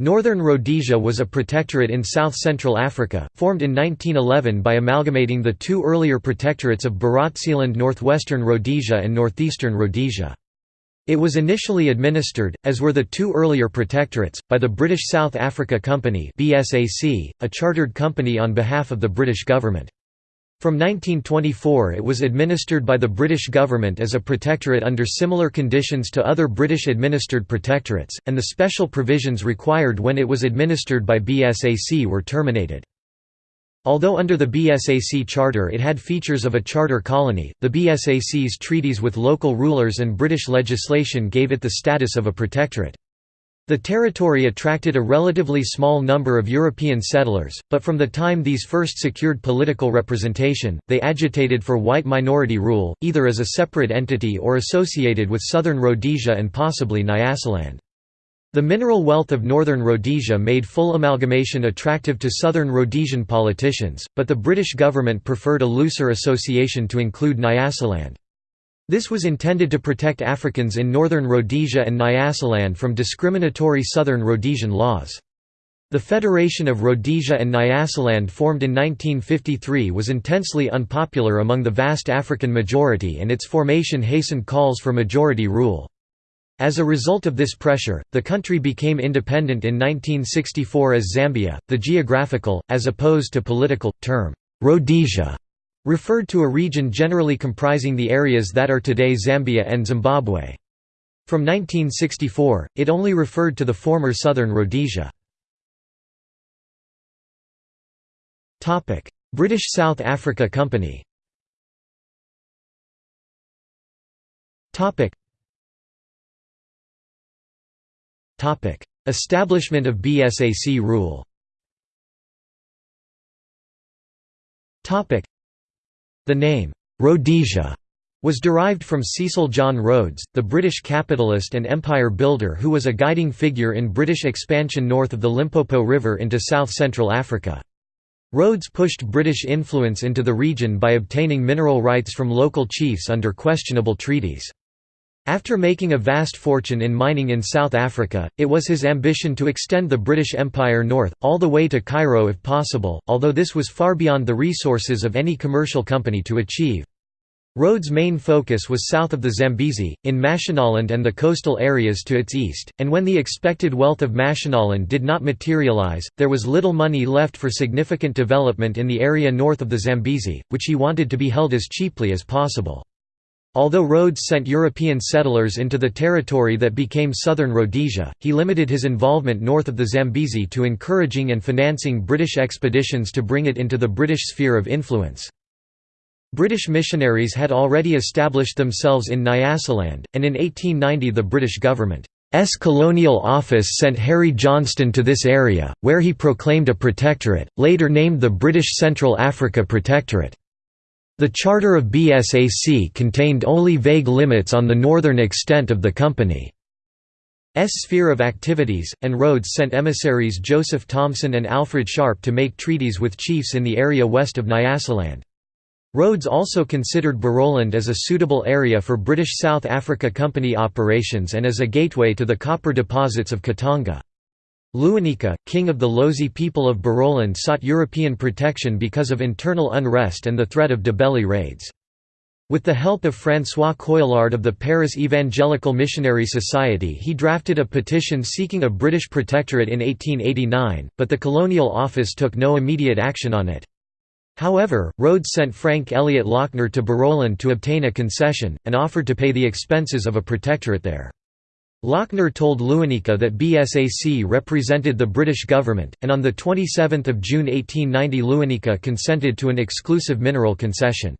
Northern Rhodesia was a protectorate in south-central Africa, formed in 1911 by amalgamating the two earlier protectorates of Barotseland Northwestern Rhodesia and Northeastern Rhodesia. It was initially administered, as were the two earlier protectorates, by the British South Africa Company a chartered company on behalf of the British government. From 1924 it was administered by the British government as a protectorate under similar conditions to other British-administered protectorates, and the special provisions required when it was administered by BSAC were terminated. Although under the BSAC charter it had features of a charter colony, the BSAC's treaties with local rulers and British legislation gave it the status of a protectorate. The territory attracted a relatively small number of European settlers, but from the time these first secured political representation, they agitated for white minority rule, either as a separate entity or associated with southern Rhodesia and possibly Nyasaland. The mineral wealth of northern Rhodesia made full amalgamation attractive to southern Rhodesian politicians, but the British government preferred a looser association to include Nyasaland. This was intended to protect Africans in northern Rhodesia and Nyasaland from discriminatory southern Rhodesian laws. The Federation of Rhodesia and Nyasaland formed in 1953 was intensely unpopular among the vast African majority and its formation hastened calls for majority rule. As a result of this pressure, the country became independent in 1964 as Zambia. The geographical, as opposed to political, term, Rhodesia referred to a region generally comprising the areas that are today Zambia and Zimbabwe. From 1964, it only referred to the former southern Rhodesia. British South Africa Company Establishment of BSAC rule the name, Rhodesia, was derived from Cecil John Rhodes, the British capitalist and empire builder who was a guiding figure in British expansion north of the Limpopo River into south-central Africa. Rhodes pushed British influence into the region by obtaining mineral rights from local chiefs under questionable treaties. After making a vast fortune in mining in South Africa, it was his ambition to extend the British Empire north, all the way to Cairo if possible, although this was far beyond the resources of any commercial company to achieve. Rhodes' main focus was south of the Zambezi, in Mashonaland and the coastal areas to its east, and when the expected wealth of Mashonaland did not materialize, there was little money left for significant development in the area north of the Zambezi, which he wanted to be held as cheaply as possible. Although Rhodes sent European settlers into the territory that became southern Rhodesia, he limited his involvement north of the Zambezi to encouraging and financing British expeditions to bring it into the British sphere of influence. British missionaries had already established themselves in Nyasaland, and in 1890 the British government's colonial office sent Harry Johnston to this area, where he proclaimed a protectorate, later named the British Central Africa Protectorate. The charter of BSAC contained only vague limits on the northern extent of the company's sphere of activities, and Rhodes sent emissaries Joseph Thomson and Alfred Sharpe to make treaties with chiefs in the area west of Nyasaland. Rhodes also considered Barotseland as a suitable area for British South Africa Company operations and as a gateway to the copper deposits of Katanga. Lewanika, king of the Lozi people of Barotseland sought European protection because of internal unrest and the threat of Ndebele raids. With the help of François Coillard of the Paris Evangelical Missionary Society he drafted a petition seeking a British protectorate in 1889, but the Colonial Office took no immediate action on it. However, Rhodes sent Frank Elliot Lochner to Barotseland to obtain a concession, and offered to pay the expenses of a protectorate there. Lochner told Lewanika that BSAC represented the British government, and on 27 June 1890 Lewanika consented to an exclusive mineral concession.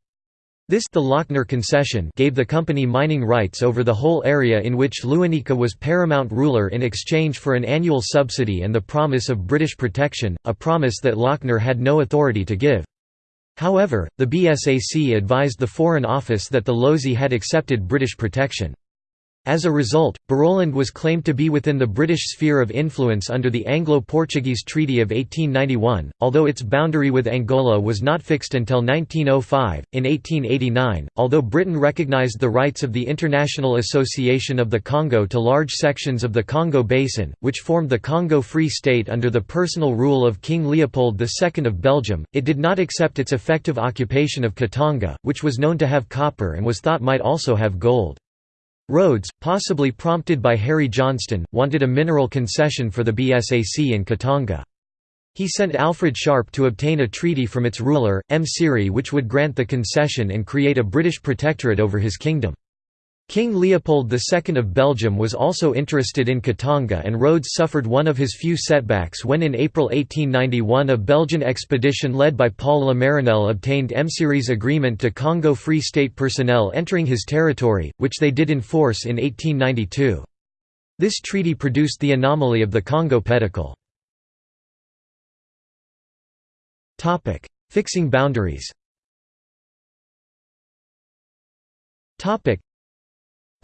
This the Lochner concession gave the company mining rights over the whole area in which Lewanika was paramount ruler in exchange for an annual subsidy and the promise of British protection, a promise that Lochner had no authority to give. However, the BSAC advised the Foreign Office that the Lozi had accepted British protection. As a result, Barotseland was claimed to be within the British sphere of influence under the Anglo-Portuguese Treaty of 1891, although its boundary with Angola was not fixed until 1905. In 1889, although Britain recognised the rights of the International Association of the Congo to large sections of the Congo Basin, which formed the Congo Free State under the personal rule of King Leopold II of Belgium, it did not accept its effective occupation of Katanga, which was known to have copper and was thought might also have gold. Rhodes, possibly prompted by Harry Johnston, wanted a mineral concession for the BSAC in Katanga. He sent Alfred Sharpe to obtain a treaty from its ruler, Msiri which would grant the concession and create a British protectorate over his kingdom. King Leopold II of Belgium was also interested in Katanga and Rhodes suffered one of his few setbacks when in April 1891 a Belgian expedition led by Paul Le Marinel obtained Msiri's agreement to Congo Free State personnel entering his territory, which they did in force in 1892. This treaty produced the anomaly of the Congo pedicle. Fixing boundaries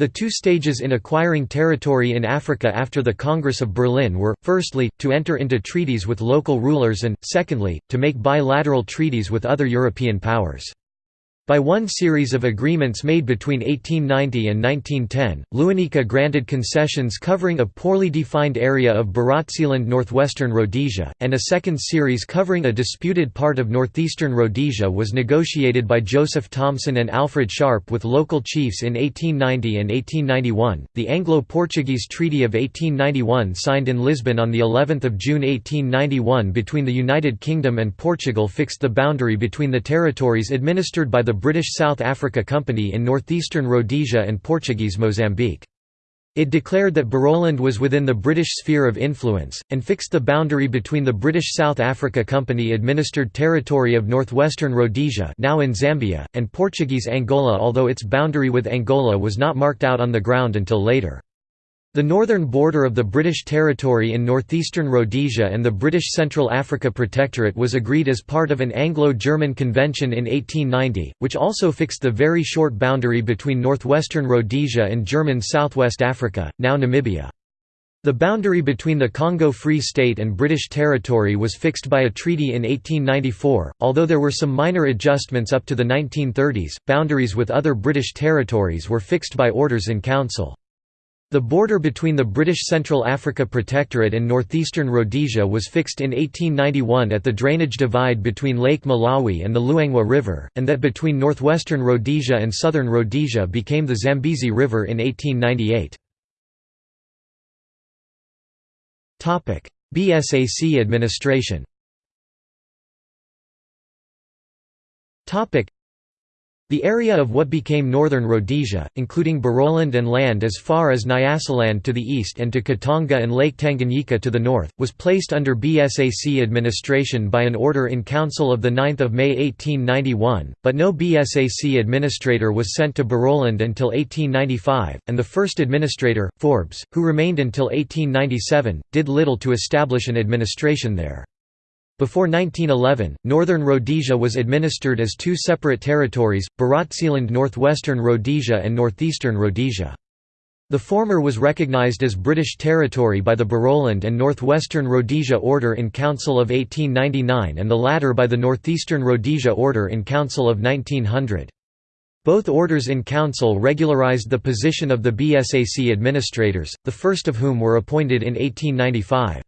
the two stages in acquiring territory in Africa after the Congress of Berlin were, firstly, to enter into treaties with local rulers and, secondly, to make bilateral treaties with other European powers. By one series of agreements made between 1890 and 1910, Lewanika granted concessions covering a poorly defined area of Barotseland northwestern Rhodesia, and a second series covering a disputed part of northeastern Rhodesia was negotiated by Joseph Thomson and Alfred Sharpe with local chiefs in 1890 and 1891. The Anglo-Portuguese Treaty of 1891 signed in Lisbon on the 11th of June 1891 between the United Kingdom and Portugal fixed the boundary between the territories administered by the British South Africa Company in northeastern Rhodesia and Portuguese Mozambique. It declared that Barotseland was within the British sphere of influence, and fixed the boundary between the British South Africa Company-administered territory of northwestern Rhodesia now in Zambia, and Portuguese Angola although its boundary with Angola was not marked out on the ground until later. The northern border of the British territory in northeastern Rhodesia and the British Central Africa Protectorate was agreed as part of an Anglo-German convention in 1890, which also fixed the very short boundary between northwestern Rhodesia and German Southwest Africa, now Namibia. The boundary between the Congo Free State and British territory was fixed by a treaty in 1894, although there were some minor adjustments up to the 1930s. Boundaries with other British territories were fixed by orders in council. The border between the British Central Africa Protectorate and northeastern Rhodesia was fixed in 1891 at the drainage divide between Lake Malawi and the Luangwa River, and that between northwestern Rhodesia and southern Rhodesia became the Zambezi River in 1898. BSAC administration the area of what became northern Rhodesia, including Barotseland and land as far as Nyasaland to the east and to Katanga and Lake Tanganyika to the north, was placed under BSAC administration by an order in Council of 9 May 1891, but no BSAC administrator was sent to Barotseland until 1895, and the first administrator, Forbes, who remained until 1897, did little to establish an administration there. Before 1911, Northern Rhodesia was administered as two separate territories, Barotseland Northwestern Rhodesia and Northeastern Rhodesia. The former was recognized as British territory by the Barotseland and Northwestern Rhodesia Order in Council of 1899 and the latter by the Northeastern Rhodesia Order in Council of 1900. Both orders in council regularized the position of the BSAC administrators, the first of whom were appointed in 1895.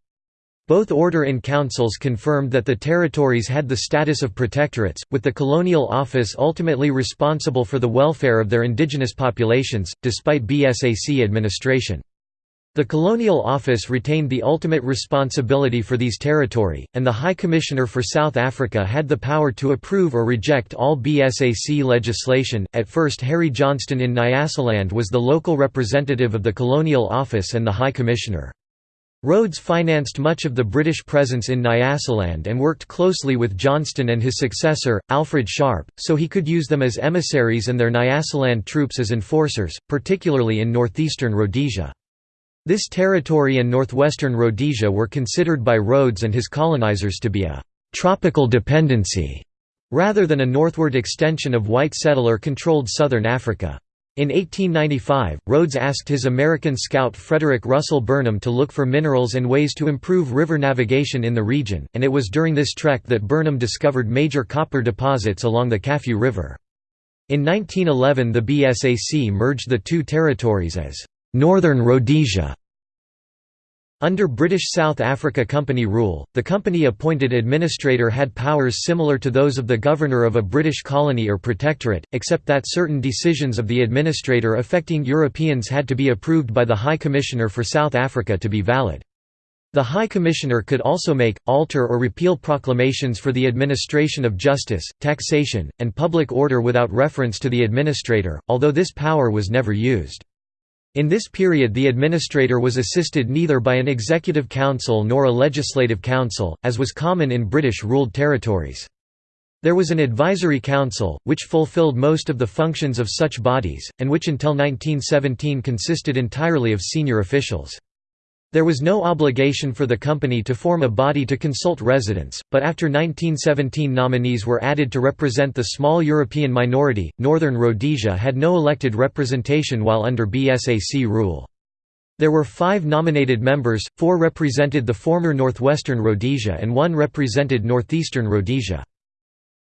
Both order in councils confirmed that the territories had the status of protectorates, with the colonial office ultimately responsible for the welfare of their indigenous populations, despite BSAC administration. The Colonial Office retained the ultimate responsibility for these territory, and the High Commissioner for South Africa had the power to approve or reject all BSAC legislation. At first, Harry Johnston in Nyasaland was the local representative of the Colonial Office and the High Commissioner. Rhodes financed much of the British presence in Nyasaland and worked closely with Johnston and his successor, Alfred Sharpe, so he could use them as emissaries and their Nyasaland troops as enforcers, particularly in northeastern Rhodesia. This territory and northwestern Rhodesia were considered by Rhodes and his colonizers to be a «tropical dependency» rather than a northward extension of white settler-controlled southern Africa. In 1895, Rhodes asked his American scout Frederick Russell Burnham to look for minerals and ways to improve river navigation in the region, and it was during this trek that Burnham discovered major copper deposits along the Kafue River. In 1911 the BSAC merged the two territories as «Northern Rhodesia» Under British South Africa Company rule, the company appointed administrator had powers similar to those of the governor of a British colony or protectorate, except that certain decisions of the administrator affecting Europeans had to be approved by the High Commissioner for South Africa to be valid. The High Commissioner could also make, alter or repeal proclamations for the administration of justice, taxation, and public order without reference to the administrator, although this power was never used. In this period the administrator was assisted neither by an executive council nor a legislative council, as was common in British-ruled territories. There was an advisory council, which fulfilled most of the functions of such bodies, and which until 1917 consisted entirely of senior officials. There was no obligation for the company to form a body to consult residents, but after 1917 nominees were added to represent the small European minority. Northern Rhodesia had no elected representation while under BSAC rule. There were five nominated members, four represented the former Northwestern Rhodesia and one represented Northeastern Rhodesia.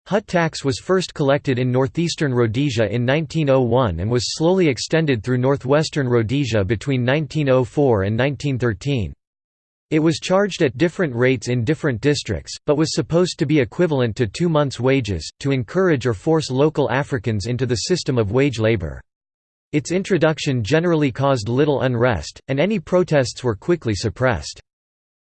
Hut tax was first collected in northeastern Rhodesia in 1901 and was slowly extended through northwestern Rhodesia between 1904 and 1913. It was charged at different rates in different districts, but was supposed to be equivalent to two months' wages, to encourage or force local Africans into the system of wage labor. Its introduction generally caused little unrest, and any protests were quickly suppressed.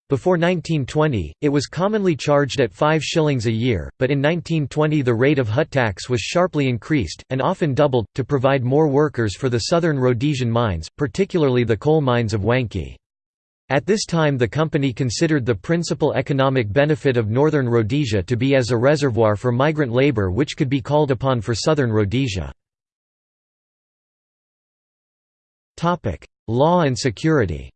Before 1920, it was commonly charged at 5 shillings a year, but in 1920 the rate of hut tax was sharply increased, and often doubled, to provide more workers for the southern Rhodesian mines, particularly the coal mines of Wankie. At this time the company considered the principal economic benefit of northern Rhodesia to be as a reservoir for migrant labour which could be called upon for southern Rhodesia. Law and security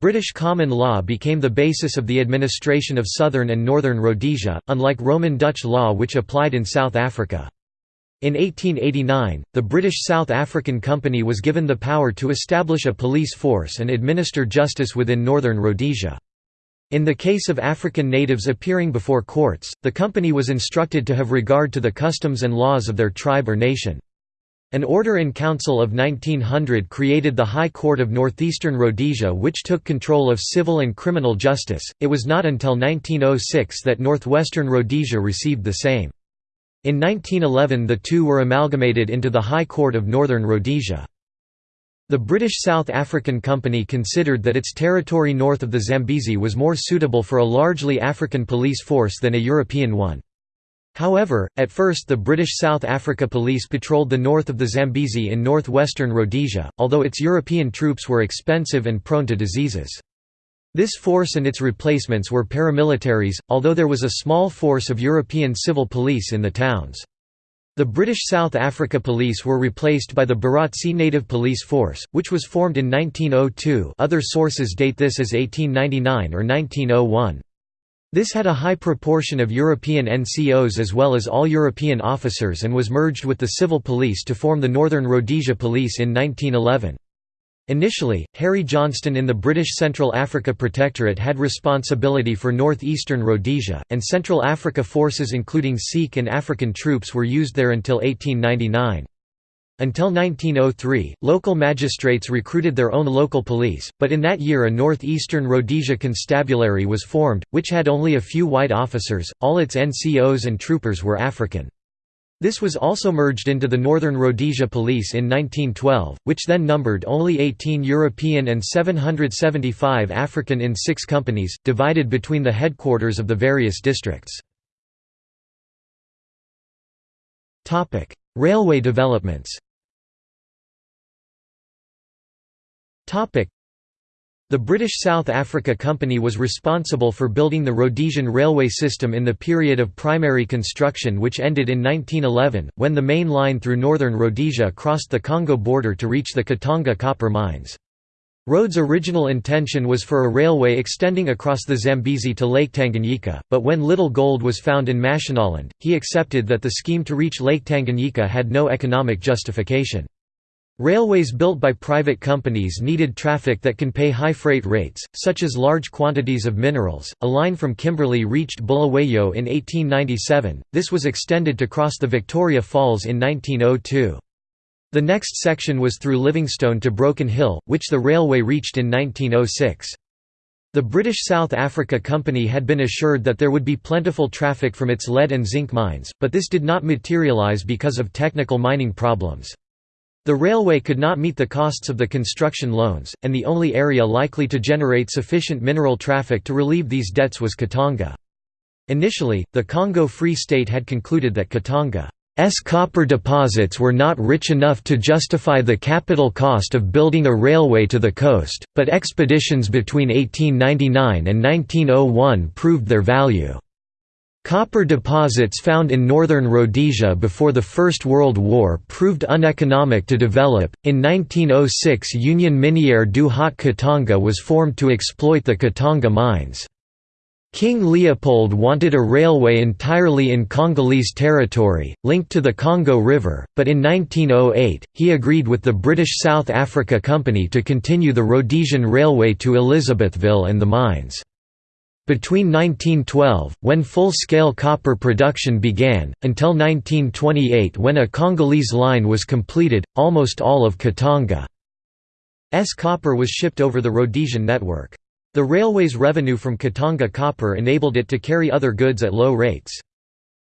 British common law became the basis of the administration of southern and northern Rhodesia, unlike Roman Dutch law which applied in South Africa. In 1889, the British South African Company was given the power to establish a police force and administer justice within northern Rhodesia. In the case of African natives appearing before courts, the company was instructed to have regard to the customs and laws of their tribe or nation. An Order-in-Council of 1900 created the High Court of Northeastern Rhodesia which took control of civil and criminal justice. It was not until 1906 that Northwestern Rhodesia received the same. In 1911 the two were amalgamated into the High Court of Northern Rhodesia. The British South African Company considered that its territory north of the Zambezi was more suitable for a largely African police force than a European one. However, at first the British South Africa Police patrolled the north of the Zambezi in northwestern Rhodesia, although its European troops were expensive and prone to diseases. This force and its replacements were paramilitaries, although there was a small force of European civil police in the towns. The British South Africa Police were replaced by the Barotse Native Police Force, which was formed in 1902 other sources date this as 1899 or 1901. This had a high proportion of European NCOs as well as all European officers and was merged with the civil police to form the Northern Rhodesia Police in 1911. Initially, Harry Johnston in the British Central Africa Protectorate had responsibility for northeastern Rhodesia, and Central Africa forces including Sikh and African troops were used there until 1899. Until 1903, local magistrates recruited their own local police, but in that year a northeastern Rhodesia constabulary was formed, which had only a few white officers, all its NCOs and troopers were African. This was also merged into the Northern Rhodesia Police in 1912, which then numbered only 18 European and 775 African in six companies, divided between the headquarters of the various districts. Railway developments the British South Africa Company was responsible for building the Rhodesian railway system in the period of primary construction which ended in 1911, when the main line through northern Rhodesia crossed the Congo border to reach the Katanga copper mines. Rhodes' original intention was for a railway extending across the Zambezi to Lake Tanganyika, but when little gold was found in Mashonaland, he accepted that the scheme to reach Lake Tanganyika had no economic justification. Railways built by private companies needed traffic that can pay high freight rates, such as large quantities of minerals. A line from Kimberley reached Bulawayo in 1897, this was extended to cross the Victoria Falls in 1902. The next section was through Livingstone to Broken Hill, which the railway reached in 1906. The British South Africa Company had been assured that there would be plentiful traffic from its lead and zinc mines, but this did not materialise because of technical mining problems. The railway could not meet the costs of the construction loans, and the only area likely to generate sufficient mineral traffic to relieve these debts was Katanga. Initially, the Congo Free State had concluded that Katanga's copper deposits were not rich enough to justify the capital cost of building a railway to the coast, but expeditions between 1899 and 1901 proved their value. Copper deposits found in northern Rhodesia before the First World War proved uneconomic to develop. In 1906, Union Miniere du Haut Katanga was formed to exploit the Katanga mines. King Leopold wanted a railway entirely in Congolese territory, linked to the Congo River, but in 1908, he agreed with the British South Africa Company to continue the Rhodesian Railway to Elizabethville and the mines. Between 1912, when full-scale copper production began, until 1928 when a Congolese line was completed, almost all of Katanga's copper was shipped over the Rhodesian network. The railway's revenue from Katanga copper enabled it to carry other goods at low rates.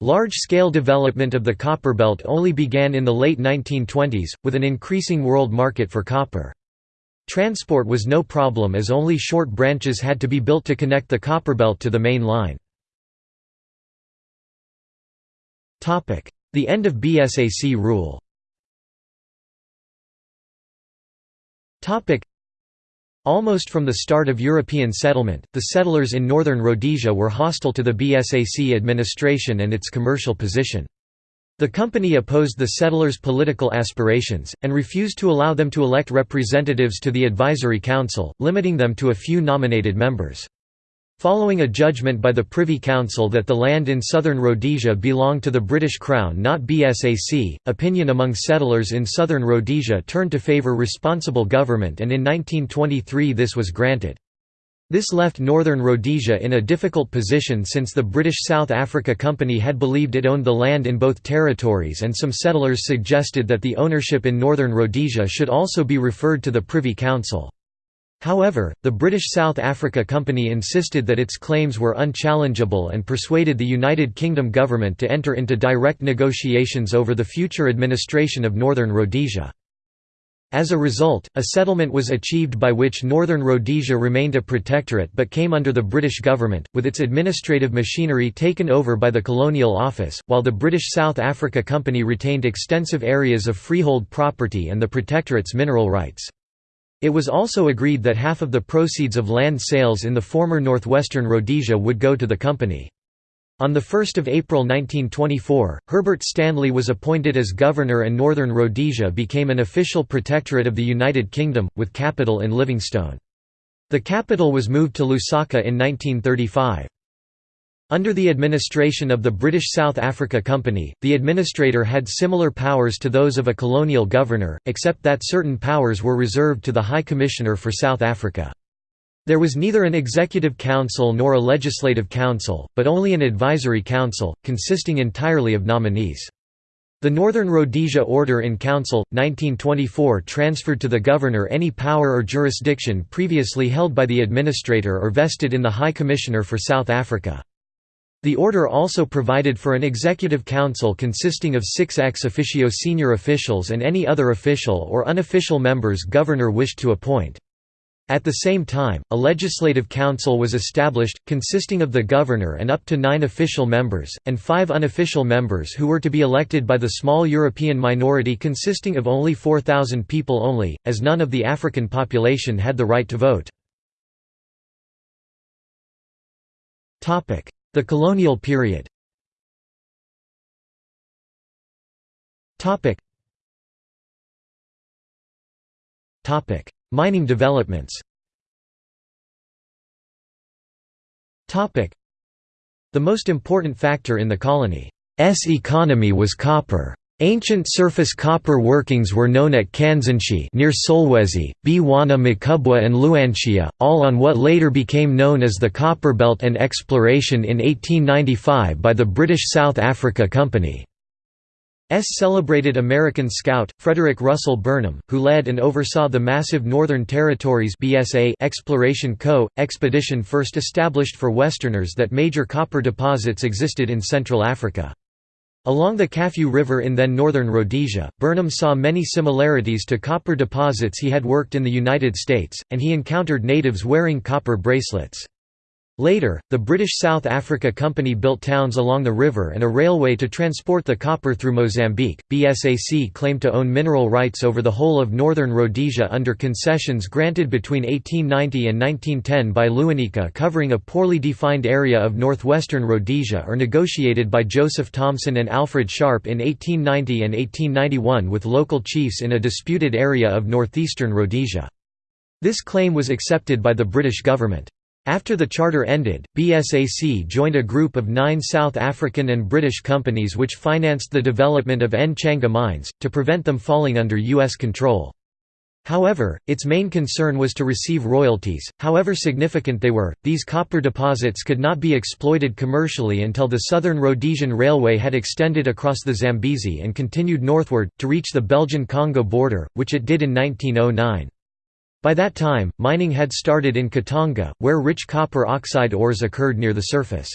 Large-scale development of the copper belt only began in the late 1920s, with an increasing world market for copper. Transport was no problem as only short branches had to be built to connect the copper belt to the main line. The end of BSAC rule Almost from the start of European settlement, the settlers in northern Rhodesia were hostile to the BSAC administration and its commercial position. The company opposed the settlers' political aspirations, and refused to allow them to elect representatives to the advisory council, limiting them to a few nominated members. Following a judgment by the Privy Council that the land in southern Rhodesia belonged to the British Crown not BSAC, opinion among settlers in southern Rhodesia turned to favour responsible government and in 1923 this was granted. This left northern Rhodesia in a difficult position since the British South Africa Company had believed it owned the land in both territories and some settlers suggested that the ownership in northern Rhodesia should also be referred to the Privy Council. However, the British South Africa Company insisted that its claims were unchallengeable and persuaded the United Kingdom government to enter into direct negotiations over the future administration of Northern Rhodesia. As a result, a settlement was achieved by which Northern Rhodesia remained a protectorate but came under the British government, with its administrative machinery taken over by the Colonial Office, while the British South Africa Company retained extensive areas of freehold property and the protectorate's mineral rights. It was also agreed that half of the proceeds of land sales in the former northwestern Rhodesia would go to the company. On 1 April 1924, Herbert Stanley was appointed as governor and Northern Rhodesia became an official protectorate of the United Kingdom, with capital in Livingstone. The capital was moved to Lusaka in 1935. Under the administration of the British South Africa Company, the administrator had similar powers to those of a colonial governor, except that certain powers were reserved to the High Commissioner for South Africa. There was neither an executive council nor a legislative council, but only an advisory council, consisting entirely of nominees. The Northern Rhodesia Order in Council, 1924 transferred to the governor any power or jurisdiction previously held by the administrator or vested in the High Commissioner for South Africa. The order also provided for an executive council consisting of six ex officio senior officials and any other official or unofficial members governor wished to appoint. At the same time, a legislative council was established, consisting of the governor and up to nine official members, and five unofficial members who were to be elected by the small European minority consisting of only 4,000 people only, as none of the African population had the right to vote. The colonial period Mining developments The most important factor in the colony's economy was copper. Ancient surface copper workings were known at Kansanshi near Solwezi, Bwana Mkubwa and Luanshya, all on what later became known as the Copper Belt and exploration in 1895 by the British South Africa Company. S celebrated American scout, Frederick Russell Burnham, who led and oversaw the massive Northern Territories BSA Exploration Co. expedition first established for Westerners that major copper deposits existed in Central Africa. Along the Kafue River in then northern Rhodesia, Burnham saw many similarities to copper deposits he had worked in the United States, and he encountered natives wearing copper bracelets. Later, the British South Africa Company built towns along the river and a railway to transport the copper through Mozambique. BSAC claimed to own mineral rights over the whole of northern Rhodesia under concessions granted between 1890 and 1910 by Lewanika covering a poorly defined area of northwestern Rhodesia or negotiated by Joseph Thomson and Alfred Sharpe in 1890 and 1891 with local chiefs in a disputed area of northeastern Rhodesia. This claim was accepted by the British government. After the charter ended, BSAC joined a group of nine South African and British companies which financed the development of Nchanga mines, to prevent them falling under U.S. control. However, its main concern was to receive royalties, however significant they were. These copper deposits could not be exploited commercially until the Southern Rhodesian Railway had extended across the Zambezi and continued northward, to reach the Belgian Congo border, which it did in 1909. By that time, mining had started in Katanga, where rich copper oxide ores occurred near the surface.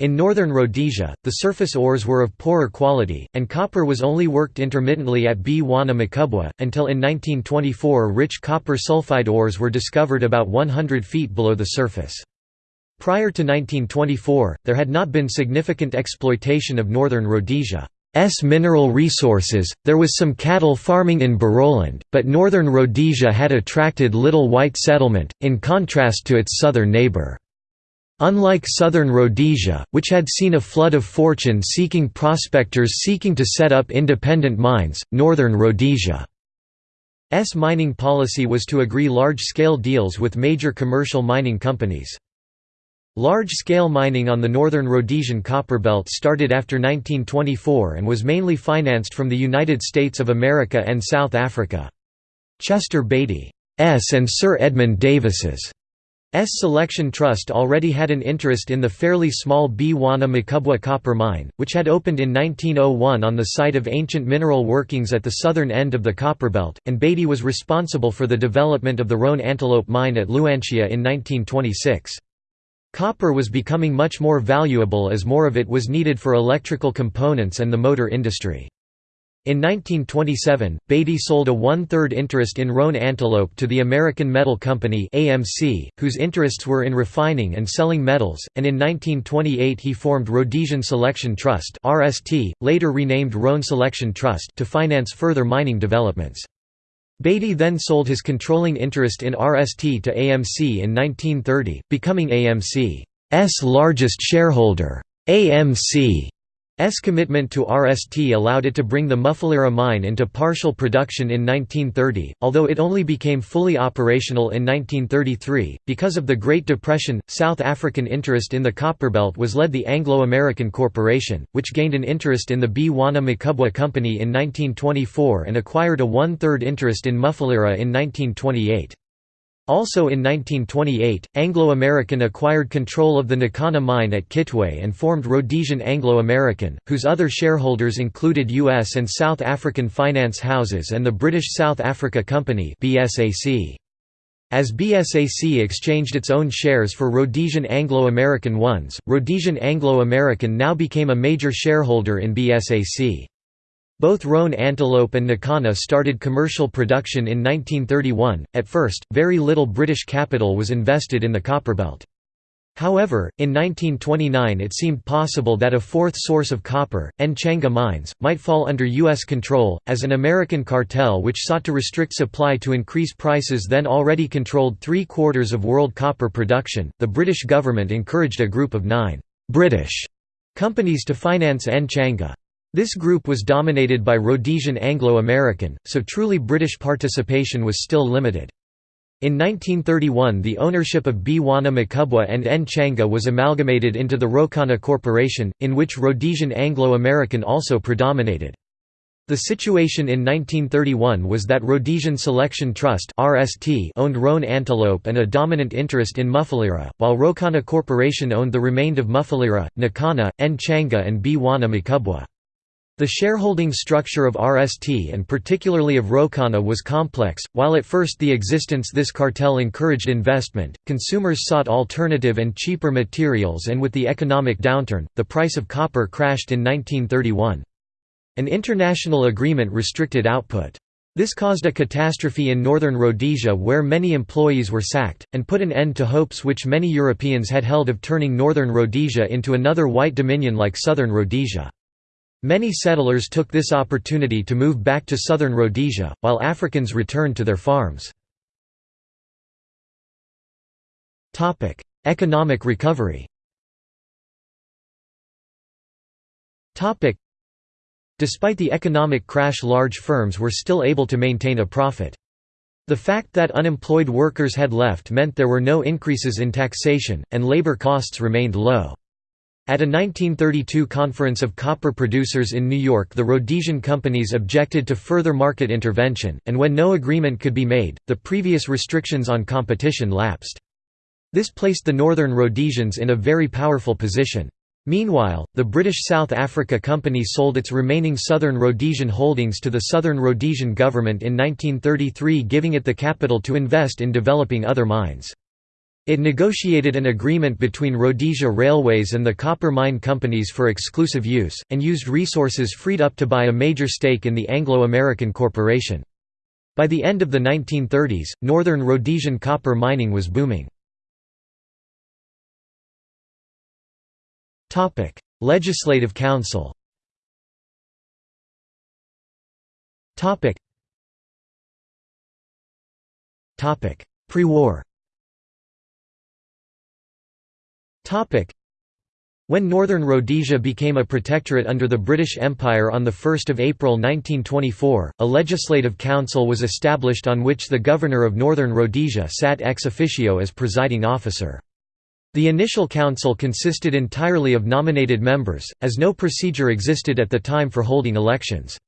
In northern Rhodesia, the surface ores were of poorer quality, and copper was only worked intermittently at Bwana Mkubwa, until in 1924 rich copper sulfide ores were discovered about 100 feet below the surface. Prior to 1924, there had not been significant exploitation of northern Rhodesia. S mineral resources. There was some cattle farming in Barotseland, but northern Rhodesia had attracted little white settlement, in contrast to its southern neighbour. Unlike southern Rhodesia, which had seen a flood of fortune-seeking prospectors seeking to set up independent mines, northern Rhodesia's mining policy was to agree large-scale deals with major commercial mining companies. Large-scale mining on the northern Rhodesian copperbelt started after 1924 and was mainly financed from the United States of America and South Africa. Chester Beatty's and Sir Edmund Davis's S Selection Trust already had an interest in the fairly small Bwana Mkubwa copper mine, which had opened in 1901 on the site of ancient mineral workings at the southern end of the copperbelt, and Beatty was responsible for the development of the Roan Antelope mine at Luanshya in 1926. Copper was becoming much more valuable as more of it was needed for electrical components and the motor industry. In 1927, Beatty sold a one-third interest in Roan Antelope to the American Metal Company AMC, whose interests were in refining and selling metals, and in 1928 he formed Rhodesian Selection Trust RST, later renamed Roan Selection Trust to finance further mining developments. Beatty then sold his controlling interest in RST to AMC in 1930, becoming AMC's largest shareholder. AMC S commitment to RST allowed it to bring the Mufulira mine into partial production in 1930, although it only became fully operational in 1933. Because of the Great Depression, South African interest in the Copperbelt was led the Anglo-American Corporation, which gained an interest in the Bwana Mkubwa Company in 1924 and acquired a one-third interest in Mufulira in 1928. Also in 1928, Anglo-American acquired control of the Nkana mine at Kitwe and formed Rhodesian Anglo-American, whose other shareholders included U.S. and South African finance houses and the British South Africa Company As BSAC exchanged its own shares for Rhodesian Anglo-American ones, Rhodesian Anglo-American now became a major shareholder in BSAC. Both Roan Antelope and Nkana started commercial production in 1931. At first, very little British capital was invested in the Copperbelt. However, in 1929 it seemed possible that a fourth source of copper, Nchanga mines, might fall under U.S. control, as an American cartel which sought to restrict supply to increase prices then already controlled three quarters of world copper production. The British government encouraged a group of nine British companies to finance Nchanga. This group was dominated by Rhodesian Anglo-American, so truly British participation was still limited. In 1931 the ownership of Bwana Mkubwa and Nchanga was amalgamated into the Rhokana Corporation, in which Rhodesian Anglo-American also predominated. The situation in 1931 was that Rhodesian Selection Trust owned Roan Antelope and a dominant interest in Mufulira, while Rhokana Corporation owned the remained of Mufulira, Nkana, N. Changa and Bwana Mkubwa. The shareholding structure of RST and particularly of Rhokana was complex. While at first the existence this cartel encouraged investment, consumers sought alternative and cheaper materials and with the economic downturn, the price of copper crashed in 1931. An international agreement restricted output. This caused a catastrophe in northern Rhodesia where many employees were sacked, and put an end to hopes which many Europeans had held of turning northern Rhodesia into another white dominion like southern Rhodesia. Many settlers took this opportunity to move back to southern Rhodesia, while Africans returned to their farms. Economic recovery Despite the economic crash large firms were still able to maintain a profit. The fact that unemployed workers had left meant there were no increases in taxation, and labor costs remained low. At a 1932 conference of copper producers in New York the Rhodesian companies objected to further market intervention, and when no agreement could be made, the previous restrictions on competition lapsed. This placed the Northern Rhodesians in a very powerful position. Meanwhile, the British South Africa Company sold its remaining Southern Rhodesian holdings to the Southern Rhodesian government in 1933 giving it the capital to invest in developing other mines. It negotiated an agreement between Rhodesia Railways and the copper mine companies for exclusive use, and used resources freed up to buy a major stake in the Anglo-American Corporation. By the end of the 1930s, northern Rhodesian copper mining was booming. Legislative Council Pre-war when Northern Rhodesia became a protectorate under the British Empire on 1 April 1924, a legislative council was established on which the Governor of Northern Rhodesia sat ex officio as presiding officer. The initial council consisted entirely of nominated members, as no procedure existed at the time for holding elections.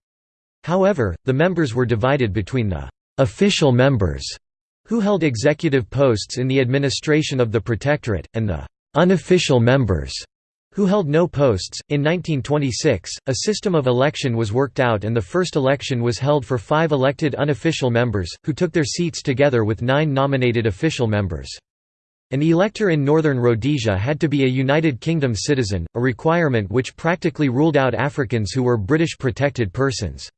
However, the members were divided between the «official members», who held executive posts in the administration of the Protectorate, and the unofficial members who held no posts. In 1926, a system of election was worked out and the first election was held for five elected unofficial members, who took their seats together with nine nominated official members. An elector in Northern Rhodesia had to be a United Kingdom citizen, a requirement which practically ruled out Africans who were British protected persons.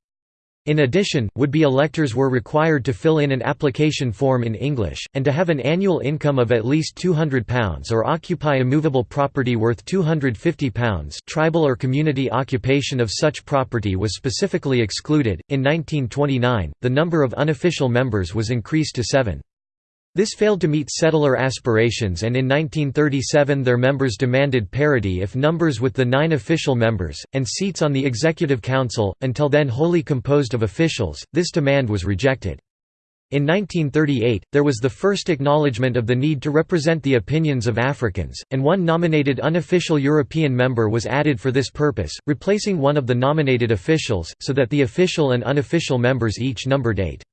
In addition, would-be electors were required to fill in an application form in English, and to have an annual income of at least £200 or occupy immovable property worth £250 tribal or community occupation of such property was specifically excluded. In 1929, the number of unofficial members was increased to seven. This failed to meet settler aspirations and in 1937 their members demanded parity if numbers with the nine official members, and seats on the Executive Council, until then wholly composed of officials, this demand was rejected. In 1938, there was the first acknowledgement of the need to represent the opinions of Africans, and one nominated unofficial European member was added for this purpose, replacing one of the nominated officials, so that the official and unofficial members each numbered eight.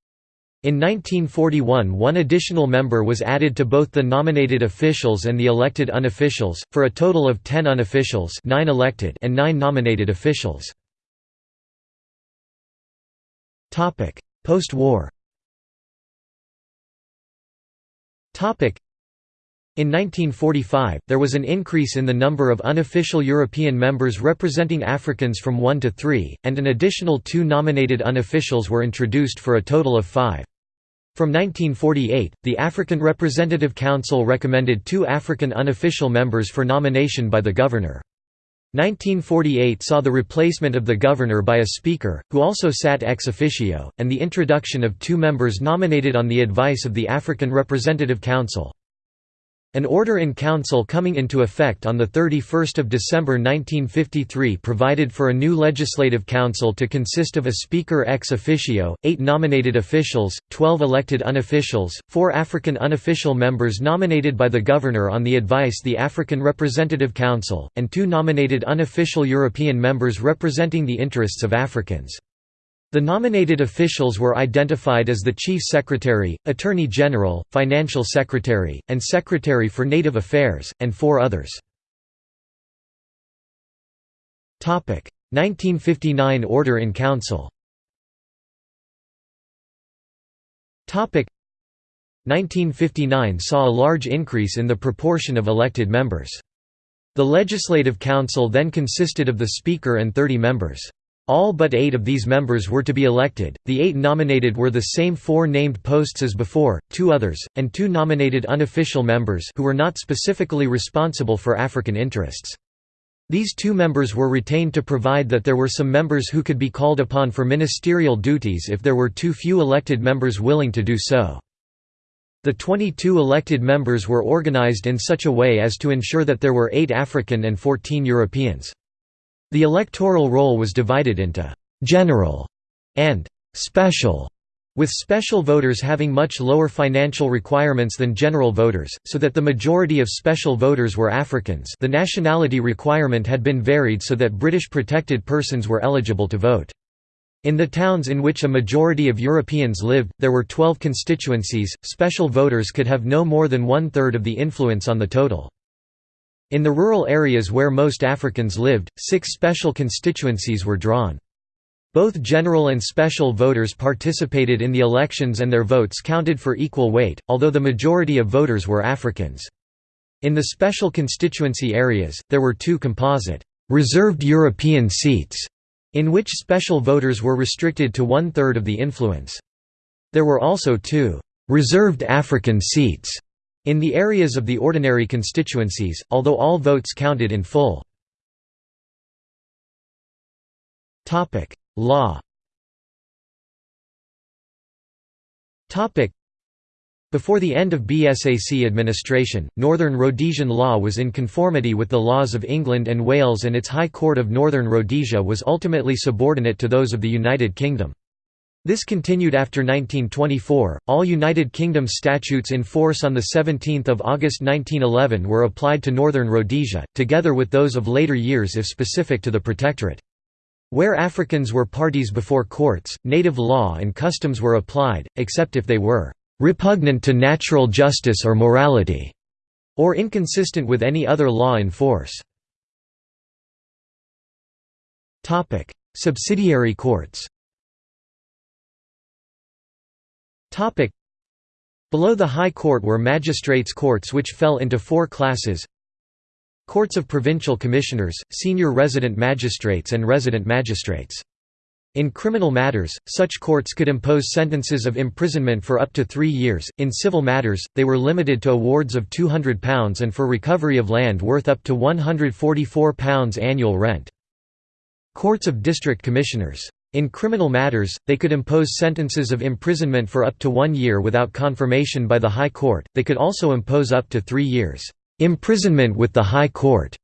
In 1941 one additional member was added to both the nominated officials and the elected unofficials, for a total of ten unofficials nine elected and nine nominated officials. Post-war in 1945, there was an increase in the number of unofficial European members representing Africans from one to three, and an additional two nominated unofficials were introduced for a total of five. From 1948, the African Representative Council recommended two African unofficial members for nomination by the governor. 1948 saw the replacement of the governor by a speaker, who also sat ex officio, and the introduction of two members nominated on the advice of the African Representative Council. An order in council coming into effect on 31 December 1953 provided for a new legislative council to consist of a speaker ex officio, eight nominated officials, twelve elected unofficials, four African unofficial members nominated by the governor on the advice of the African Representative Council, and two nominated unofficial European members representing the interests of Africans. The nominated officials were identified as the Chief Secretary, Attorney General, Financial Secretary, and Secretary for Native Affairs, and four others. 1959 Order in Council 1959 saw a large increase in the proportion of elected members. The Legislative Council then consisted of the Speaker and 30 members. All but eight of these members were to be elected, the eight nominated were the same four named posts as before, two others, and two nominated unofficial members who were not specifically responsible for African interests. These two members were retained to provide that there were some members who could be called upon for ministerial duties if there were too few elected members willing to do so. The 22 elected members were organized in such a way as to ensure that there were eight African and 14 Europeans. The electoral roll was divided into «general» and «special», with special voters having much lower financial requirements than general voters, so that the majority of special voters were Africans the nationality requirement had been varied so that British protected persons were eligible to vote. In the towns in which a majority of Europeans lived, there were 12 constituencies, special voters could have no more than one-third of the influence on the total. In the rural areas where most Africans lived, six special constituencies were drawn. Both general and special voters participated in the elections and their votes counted for equal weight, although the majority of voters were Africans. In the special constituency areas, there were two composite, reserved European seats, in which special voters were restricted to one-third of the influence. There were also two reserved African seats in the areas of the ordinary constituencies, although all votes counted in full. Law before the end of BSAC administration, Northern Rhodesian law was in conformity with the laws of England and Wales and its High Court of Northern Rhodesia was ultimately subordinate to those of the United Kingdom. This continued after 1924. All United Kingdom statutes in force on 17 August 1911 were applied to Northern Rhodesia, together with those of later years if specific to the Protectorate. Where Africans were parties before courts, native law and customs were applied, except if they were repugnant to natural justice or morality, or inconsistent with any other law in force. Subsidiary courts Topic. Below the High Court were magistrates' courts which fell into four classes Courts of Provincial Commissioners, Senior Resident Magistrates and Resident Magistrates. In criminal matters, such courts could impose sentences of imprisonment for up to three years, in civil matters, they were limited to awards of £200 and for recovery of land worth up to £144 annual rent. Courts of District Commissioners. In criminal matters, they could impose sentences of imprisonment for up to one year without confirmation by the High Court, they could also impose up to three years' imprisonment with the High Court's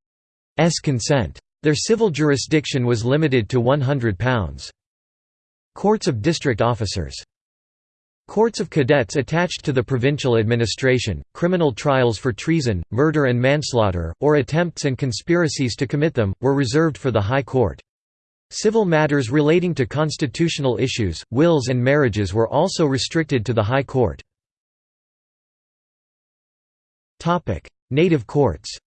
consent. Their civil jurisdiction was limited to £100. Courts of District Officers Courts of cadets attached to the provincial administration, criminal trials for treason, murder and manslaughter, or attempts and conspiracies to commit them, were reserved for the High Court. Civil matters relating to constitutional issues, wills and marriages were also restricted to the High Court. Native courts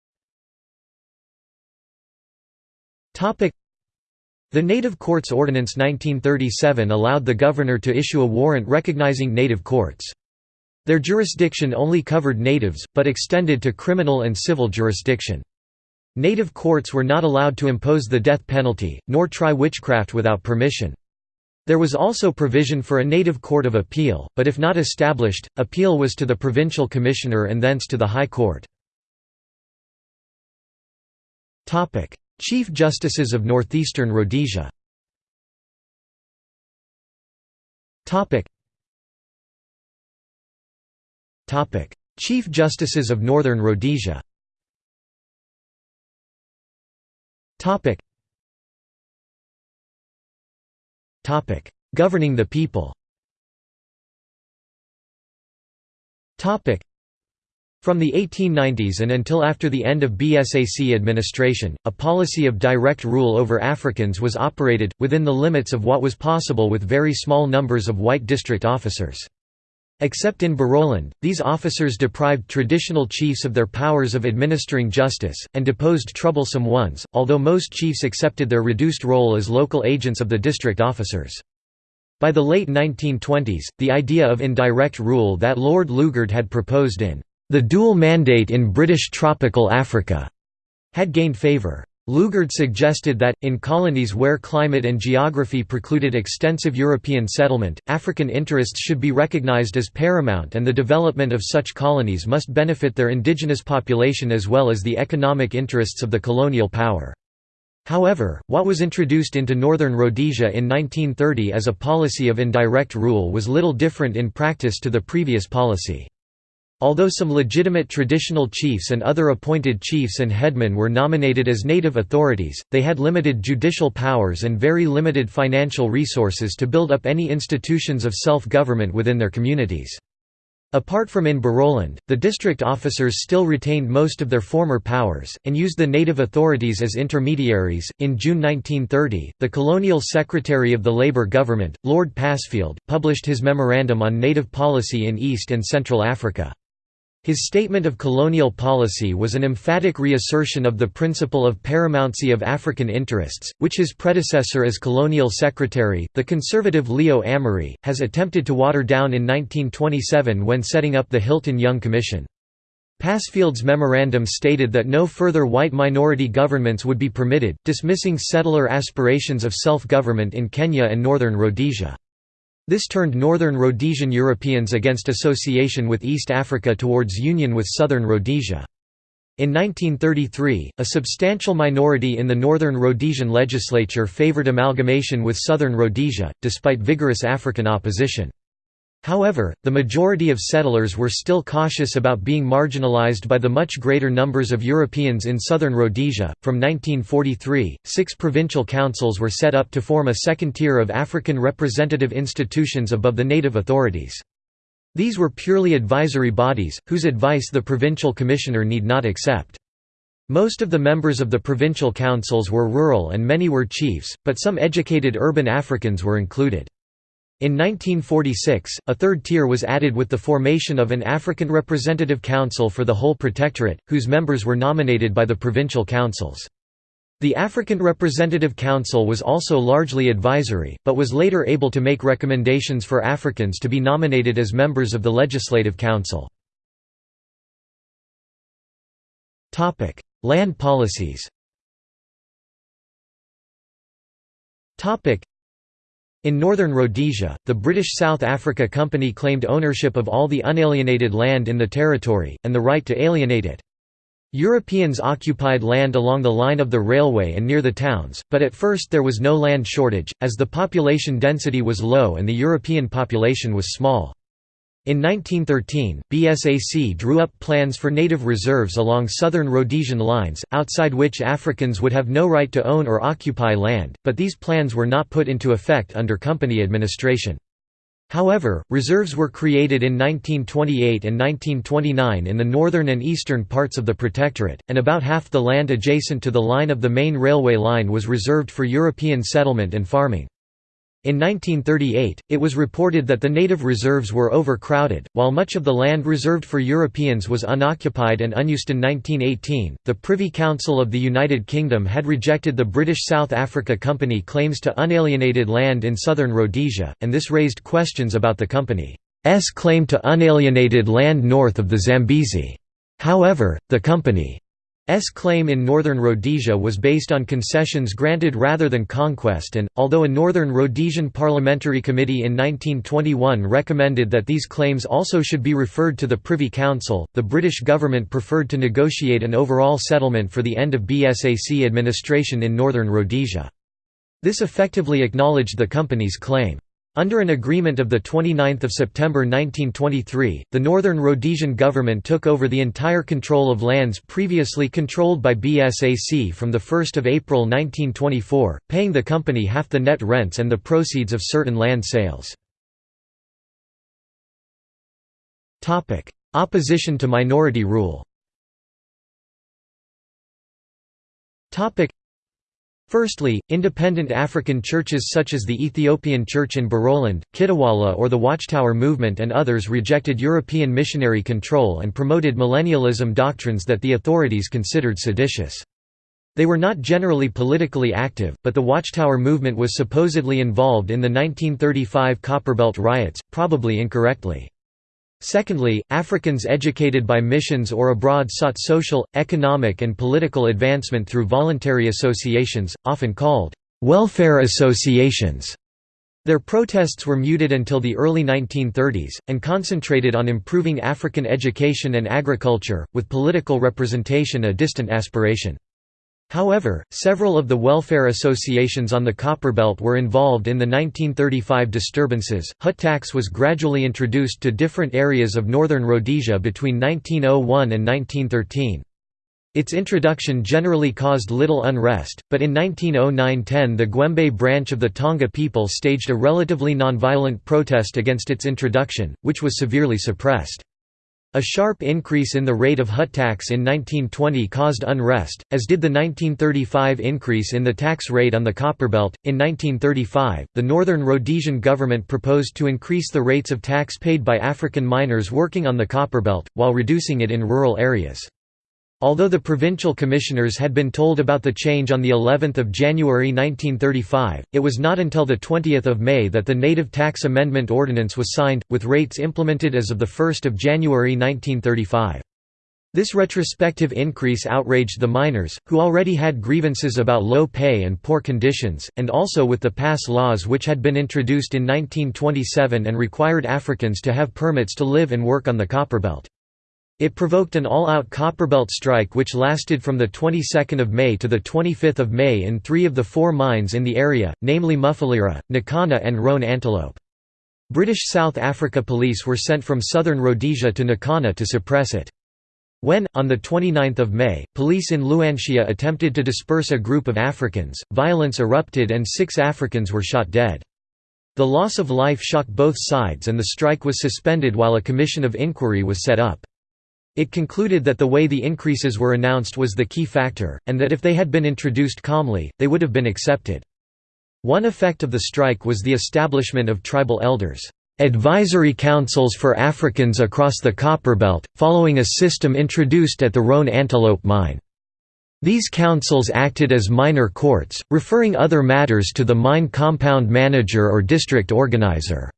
The Native Courts Ordinance 1937 allowed the governor to issue a warrant recognizing native courts. Their jurisdiction only covered natives, but extended to criminal and civil jurisdiction. Native courts were not allowed to impose the death penalty, nor try witchcraft without permission. There was also provision for a native court of appeal, but if not established, appeal was to the provincial commissioner and thence to the High Court. Chief Justices of Northeastern Rhodesia Chief Justices of Northern Rhodesia Governing the people Topic. from the 1890s and until after the end of BSAC administration, a policy of direct rule over Africans was operated, within the limits of what was possible with very small numbers of white district officers. Except in Barotseland, these officers deprived traditional chiefs of their powers of administering justice, and deposed troublesome ones, although most chiefs accepted their reduced role as local agents of the district officers. By the late 1920s, the idea of indirect rule that Lord Lugard had proposed in the dual mandate in British tropical Africa had gained favour. Lugard suggested that, in colonies where climate and geography precluded extensive European settlement, African interests should be recognized as paramount and the development of such colonies must benefit their indigenous population as well as the economic interests of the colonial power. However, what was introduced into Northern Rhodesia in 1930 as a policy of indirect rule was little different in practice to the previous policy. Although some legitimate traditional chiefs and other appointed chiefs and headmen were nominated as native authorities, they had limited judicial powers and very limited financial resources to build up any institutions of self-government within their communities. Apart from in Barotseland, the district officers still retained most of their former powers, and used the native authorities as intermediaries. In June 1930, the colonial secretary of the Labour government, Lord Passfield, published his memorandum on native policy in East and Central Africa. His statement of colonial policy was an emphatic reassertion of the principle of paramountcy of African interests, which his predecessor as colonial secretary, the conservative Leo Amery, has attempted to water down in 1927 when setting up the Hilton Young Commission. Passfield's memorandum stated that no further white minority governments would be permitted, dismissing settler aspirations of self-government in Kenya and northern Rhodesia. This turned northern Rhodesian Europeans against association with East Africa towards union with southern Rhodesia. In 1933, a substantial minority in the northern Rhodesian legislature favoured amalgamation with southern Rhodesia, despite vigorous African opposition. However, the majority of settlers were still cautious about being marginalized by the much greater numbers of Europeans in southern Rhodesia. From 1943, six provincial councils were set up to form a second tier of African representative institutions above the native authorities. These were purely advisory bodies, whose advice the provincial commissioner need not accept. Most of the members of the provincial councils were rural and many were chiefs, but some educated urban Africans were included. In 1946, a third tier was added with the formation of an African Representative Council for the whole protectorate, whose members were nominated by the provincial councils. The African Representative Council was also largely advisory, but was later able to make recommendations for Africans to be nominated as members of the Legislative Council. Land policies in northern Rhodesia, the British South Africa Company claimed ownership of all the unalienated land in the territory, and the right to alienate it. Europeans occupied land along the line of the railway and near the towns, but at first there was no land shortage, as the population density was low and the European population was small. In 1913, BSAC drew up plans for native reserves along southern Rhodesian lines, outside which Africans would have no right to own or occupy land, but these plans were not put into effect under company administration. However, reserves were created in 1928 and 1929 in the northern and eastern parts of the Protectorate, and about half the land adjacent to the line of the main railway line was reserved for European settlement and farming. In 1938, it was reported that the native reserves were overcrowded, while much of the land reserved for Europeans was unoccupied and unused. In 1918, the Privy Council of the United Kingdom had rejected the British South Africa Company claims to unalienated land in southern Rhodesia, and this raised questions about the company's claim to unalienated land north of the Zambezi. However, the company S claim in northern Rhodesia was based on concessions granted rather than conquest and, although a Northern Rhodesian Parliamentary Committee in 1921 recommended that these claims also should be referred to the Privy Council, the British government preferred to negotiate an overall settlement for the end of BSAC administration in northern Rhodesia. This effectively acknowledged the company's claim. Under an agreement of 29 September 1923, the Northern Rhodesian government took over the entire control of lands previously controlled by BSAC from 1 April 1924, paying the company half the net rents and the proceeds of certain land sales. Opposition to minority rule Firstly, independent African churches such as the Ethiopian Church in Barotseland, Kitawala or the Watchtower Movement and others rejected European missionary control and promoted millennialism doctrines that the authorities considered seditious. They were not generally politically active, but the Watchtower movement was supposedly involved in the 1935 Copperbelt riots, probably incorrectly. Secondly, Africans educated by missions or abroad sought social, economic and political advancement through voluntary associations, often called welfare associations. Their protests were muted until the early 1930s, and concentrated on improving African education and agriculture, with political representation a distant aspiration. However, several of the welfare associations on the Copperbelt were involved in the 1935 disturbances. Hut tax was gradually introduced to different areas of northern Rhodesia between 1901 and 1913. Its introduction generally caused little unrest, but in 1909–10 the Gwembe branch of the Tonga people staged a relatively nonviolent protest against its introduction, which was severely suppressed. A sharp increase in the rate of hut tax in 1920 caused unrest, as did the 1935 increase in the tax rate on the Copperbelt. In 1935, the Northern Rhodesian government proposed to increase the rates of tax paid by African miners working on the Copperbelt, while reducing it in rural areas. Although the provincial commissioners had been told about the change on the 11th of January 1935, it was not until the 20th of May that the Native Tax Amendment Ordinance was signed, with rates implemented as of the 1st of January 1935. This retrospective increase outraged the miners, who already had grievances about low pay and poor conditions, and also with the pass laws which had been introduced in 1927 and required Africans to have permits to live and work on the Copperbelt. It provoked an all-out Copperbelt strike which lasted from the 22nd of May to the 25th of May in three of the four mines in the area, namely Mufulira, Nkana and Roan Antelope. British South Africa police were sent from southern Rhodesia to Nkana to suppress it. When, on 29 May, police in Luanshya attempted to disperse a group of Africans, violence erupted and six Africans were shot dead. The loss of life shocked both sides and the strike was suspended while a commission of inquiry was set up. It concluded that the way the increases were announced was the key factor, and that if they had been introduced calmly, they would have been accepted. One effect of the strike was the establishment of tribal elders' advisory councils for Africans across the Copperbelt, following a system introduced at the Roan Antelope mine. These councils acted as minor courts, referring other matters to the mine compound manager or district organizer.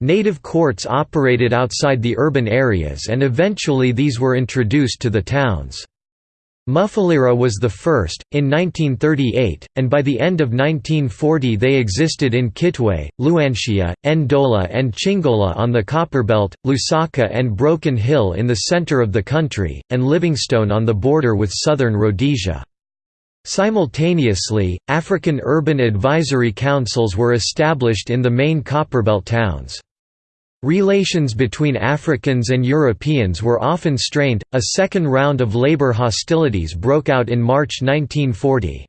Native courts operated outside the urban areas and eventually these were introduced to the towns. Mufulira was the first, in 1938, and by the end of 1940 they existed in Kitwe, Luanshya, Ndola and Chingola on the Copperbelt, Lusaka and Broken Hill in the center of the country, and Livingstone on the border with southern Rhodesia. Simultaneously, African urban advisory councils were established in the main Copperbelt towns. Relations between Africans and Europeans were often strained. A second round of labor hostilities broke out in March 1940.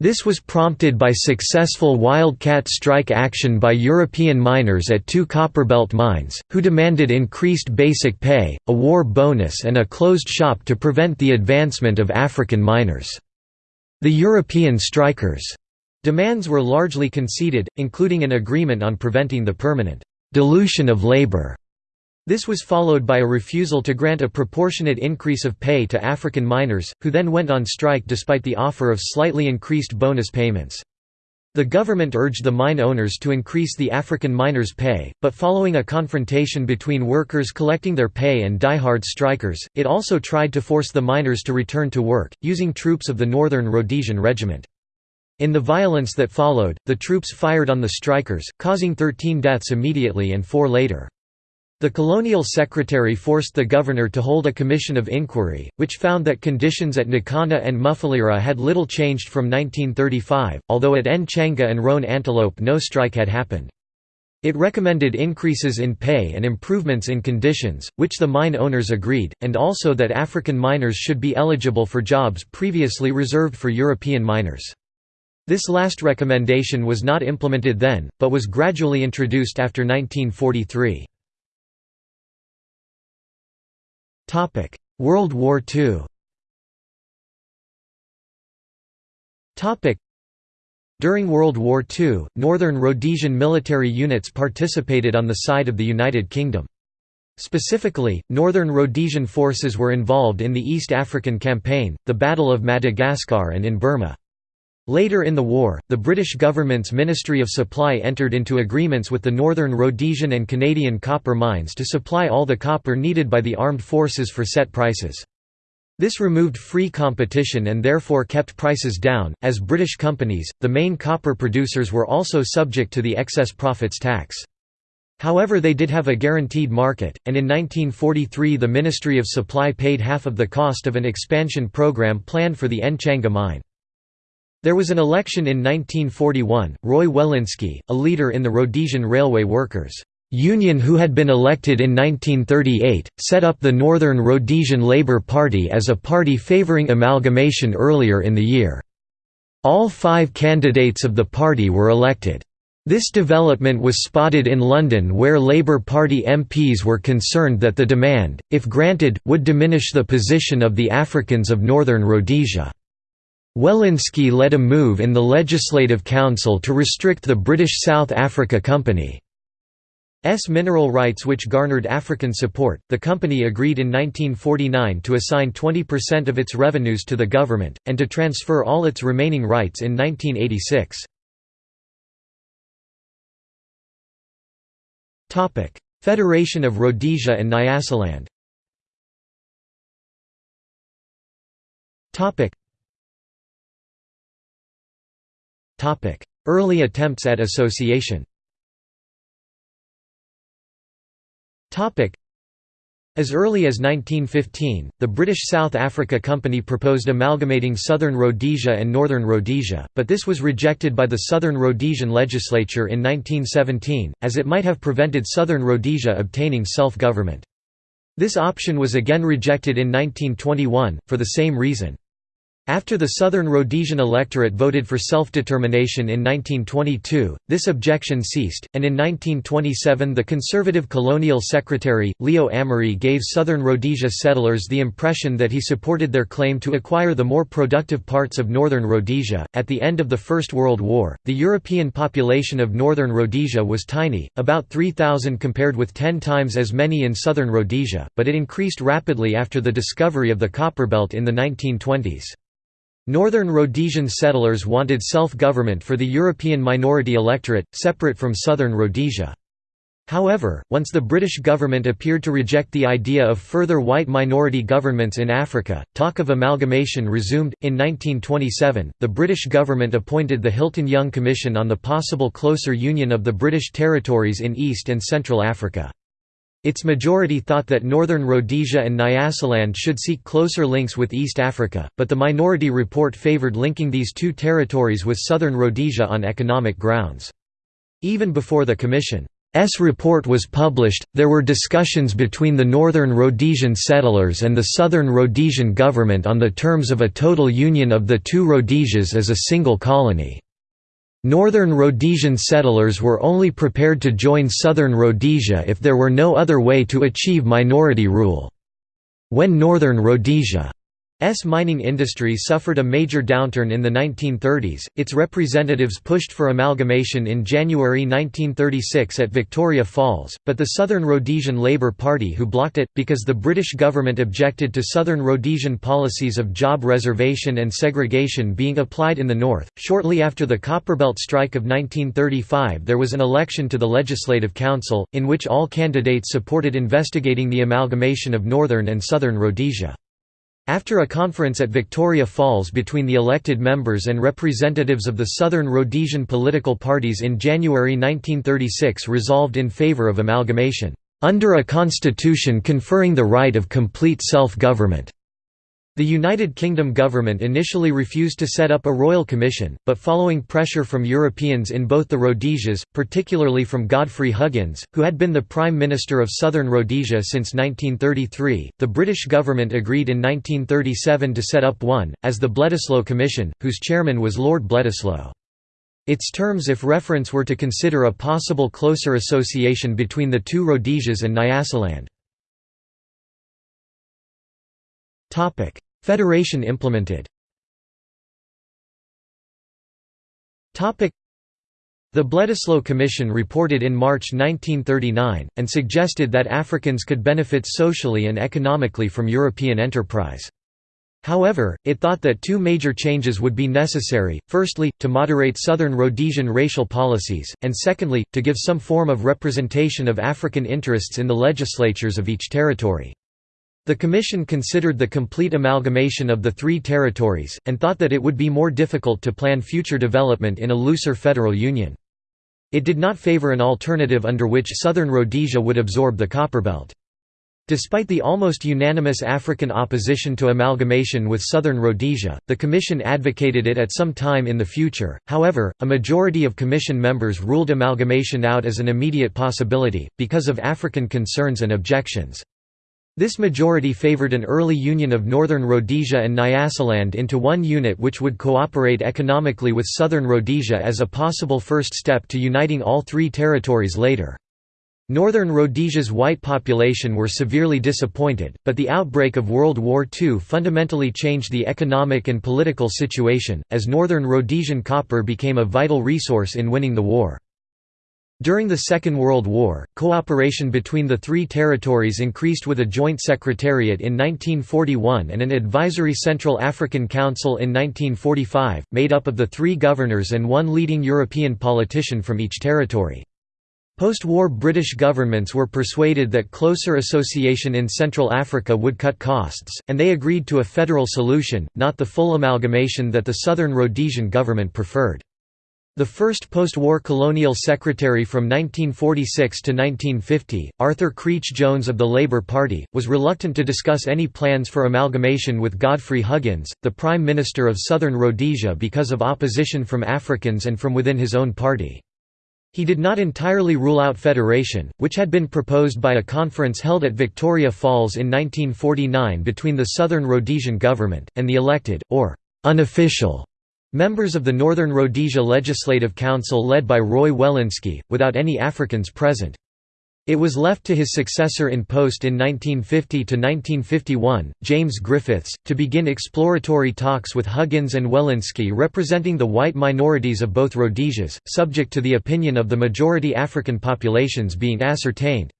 This was prompted by successful wildcat strike action by European miners at two Copperbelt mines, who demanded increased basic pay, a war bonus and a closed shop to prevent the advancement of African miners. The European strikers' demands were largely conceded, including an agreement on preventing the permanent dilution of labor. This was followed by a refusal to grant a proportionate increase of pay to African miners, who then went on strike despite the offer of slightly increased bonus payments. The government urged the mine owners to increase the African miners' pay, but following a confrontation between workers collecting their pay and die-hard strikers, it also tried to force the miners to return to work, using troops of the Northern Rhodesian Regiment. In the violence that followed, the troops fired on the strikers, causing 13 deaths immediately and four later. The colonial secretary forced the governor to hold a commission of inquiry, which found that conditions at Nkana and Mufulira had little changed from 1935, although at Nchanga and Roan Antelope no strike had happened. It recommended increases in pay and improvements in conditions, which the mine owners agreed, and also that African miners should be eligible for jobs previously reserved for European miners. This last recommendation was not implemented then, but was gradually introduced after 1943. World War II during World War II, Northern Rhodesian military units participated on the side of the United Kingdom. Specifically, Northern Rhodesian forces were involved in the East African Campaign, the Battle of Madagascar and in Burma. Later in the war, the British government's Ministry of Supply entered into agreements with the Northern Rhodesian and Canadian copper mines to supply all the copper needed by the armed forces for set prices. This removed free competition and therefore kept prices down, as British companies, the main copper producers were also subject to the excess profits tax. However they did have a guaranteed market, and in 1943 the Ministry of Supply paid half of the cost of an expansion program planned for the Nchanga mine. There was an election in 1941, Roy Welensky, a leader in the Rhodesian railway workers' Union who had been elected in 1938, set up the Northern Rhodesian Labour Party as a party favouring amalgamation earlier in the year. All five candidates of the party were elected. This development was spotted in London where Labour Party MPs were concerned that the demand, if granted, would diminish the position of the Africans of Northern Rhodesia. Welensky led a move in the Legislative Council to restrict the British South Africa Company's mineral rights which garnered African support, the company agreed in 1949 to assign 20% of its revenues to the government, and to transfer all its remaining rights in 1986. Federation of Rhodesia and Nyasaland Early attempts at association As early as 1915, the British South Africa Company proposed amalgamating Southern Rhodesia and Northern Rhodesia, but this was rejected by the Southern Rhodesian legislature in 1917, as it might have prevented Southern Rhodesia obtaining self-government. This option was again rejected in 1921, for the same reason. After the Southern Rhodesian electorate voted for self-determination in 1922, this objection ceased, and in 1927 the conservative colonial secretary, Leo Amery gave Southern Rhodesia settlers the impression that he supported their claim to acquire the more productive parts of Northern Rhodesia. At the end of the First World War, the European population of Northern Rhodesia was tiny, about 3,000 compared with 10 times as many in Southern Rhodesia, but it increased rapidly after the discovery of the Copperbelt in the 1920s. Northern Rhodesian settlers wanted self-government for the European minority electorate, separate from Southern Rhodesia. However, once the British government appeared to reject the idea of further white minority governments in Africa, talk of amalgamation resumed. In 1927, the British government appointed the Hilton Young Commission on the possible closer union of the British territories in East and Central Africa. Its majority thought that Northern Rhodesia and Nyasaland should seek closer links with East Africa, but the minority report favoured linking these two territories with Southern Rhodesia on economic grounds. Even before the Commission's report was published, there were discussions between the Northern Rhodesian settlers and the Southern Rhodesian government on the terms of a total union of the two Rhodesias as a single colony. Northern Rhodesian settlers were only prepared to join Southern Rhodesia if there were no other way to achieve minority rule. When Northern Rhodesia S mining industry suffered a major downturn in the 1930s. Its representatives pushed for amalgamation in January 1936 at Victoria Falls, but the Southern Rhodesian Labour Party who blocked it, because the British government objected to Southern Rhodesian policies of job reservation and segregation being applied in the north. Shortly after the Copperbelt strike of 1935, there was an election to the Legislative Council, in which all candidates supported investigating the amalgamation of Northern and Southern Rhodesia. After a conference at Victoria Falls between the elected members and representatives of the Southern Rhodesian political parties in January 1936 resolved in favour of amalgamation, "...under a constitution conferring the right of complete self-government." The United Kingdom government initially refused to set up a royal commission, but following pressure from Europeans in both the Rhodesias, particularly from Godfrey Huggins, who had been the Prime Minister of Southern Rhodesia since 1933, the British government agreed in 1937 to set up one, as the Bledisloe Commission, whose chairman was Lord Bledisloe. Its terms if reference were to consider a possible closer association between the two Rhodesias and Nyasaland. Federation implemented The Bledisloe Commission reported in March 1939, and suggested that Africans could benefit socially and economically from European enterprise. However, it thought that two major changes would be necessary, firstly, to moderate Southern Rhodesian racial policies, and secondly, to give some form of representation of African interests in the legislatures of each territory. The Commission considered the complete amalgamation of the three territories, and thought that it would be more difficult to plan future development in a looser federal union. It did not favor an alternative under which southern Rhodesia would absorb the Copperbelt. Despite the almost unanimous African opposition to amalgamation with southern Rhodesia, the Commission advocated it at some time in the future, however, a majority of Commission members ruled amalgamation out as an immediate possibility, because of African concerns and objections. This majority favored an early union of Northern Rhodesia and Nyasaland into one unit which would cooperate economically with Southern Rhodesia as a possible first step to uniting all three territories later. Northern Rhodesia's white population were severely disappointed, but the outbreak of World War II fundamentally changed the economic and political situation, as Northern Rhodesian copper became a vital resource in winning the war. During the Second World War, cooperation between the three territories increased with a joint secretariat in 1941 and an advisory Central African Council in 1945, made up of the three governors and one leading European politician from each territory. Post-war British governments were persuaded that closer association in Central Africa would cut costs, and they agreed to a federal solution, not the full amalgamation that the Southern Rhodesian government preferred. The first post-war colonial secretary from 1946 to 1950, Arthur Creech Jones of the Labour Party, was reluctant to discuss any plans for amalgamation with Godfrey Huggins, the Prime Minister of Southern Rhodesia because of opposition from Africans and from within his own party. He did not entirely rule out federation, which had been proposed by a conference held at Victoria Falls in 1949 between the Southern Rhodesian government, and the elected, or unofficial Members of the Northern Rhodesia Legislative Council led by Roy Welensky, without any Africans present. It was left to his successor in post in 1950–1951, James Griffiths, to begin exploratory talks with Huggins and Welensky representing the white minorities of both Rhodesias, subject to the opinion of the majority African populations being ascertained.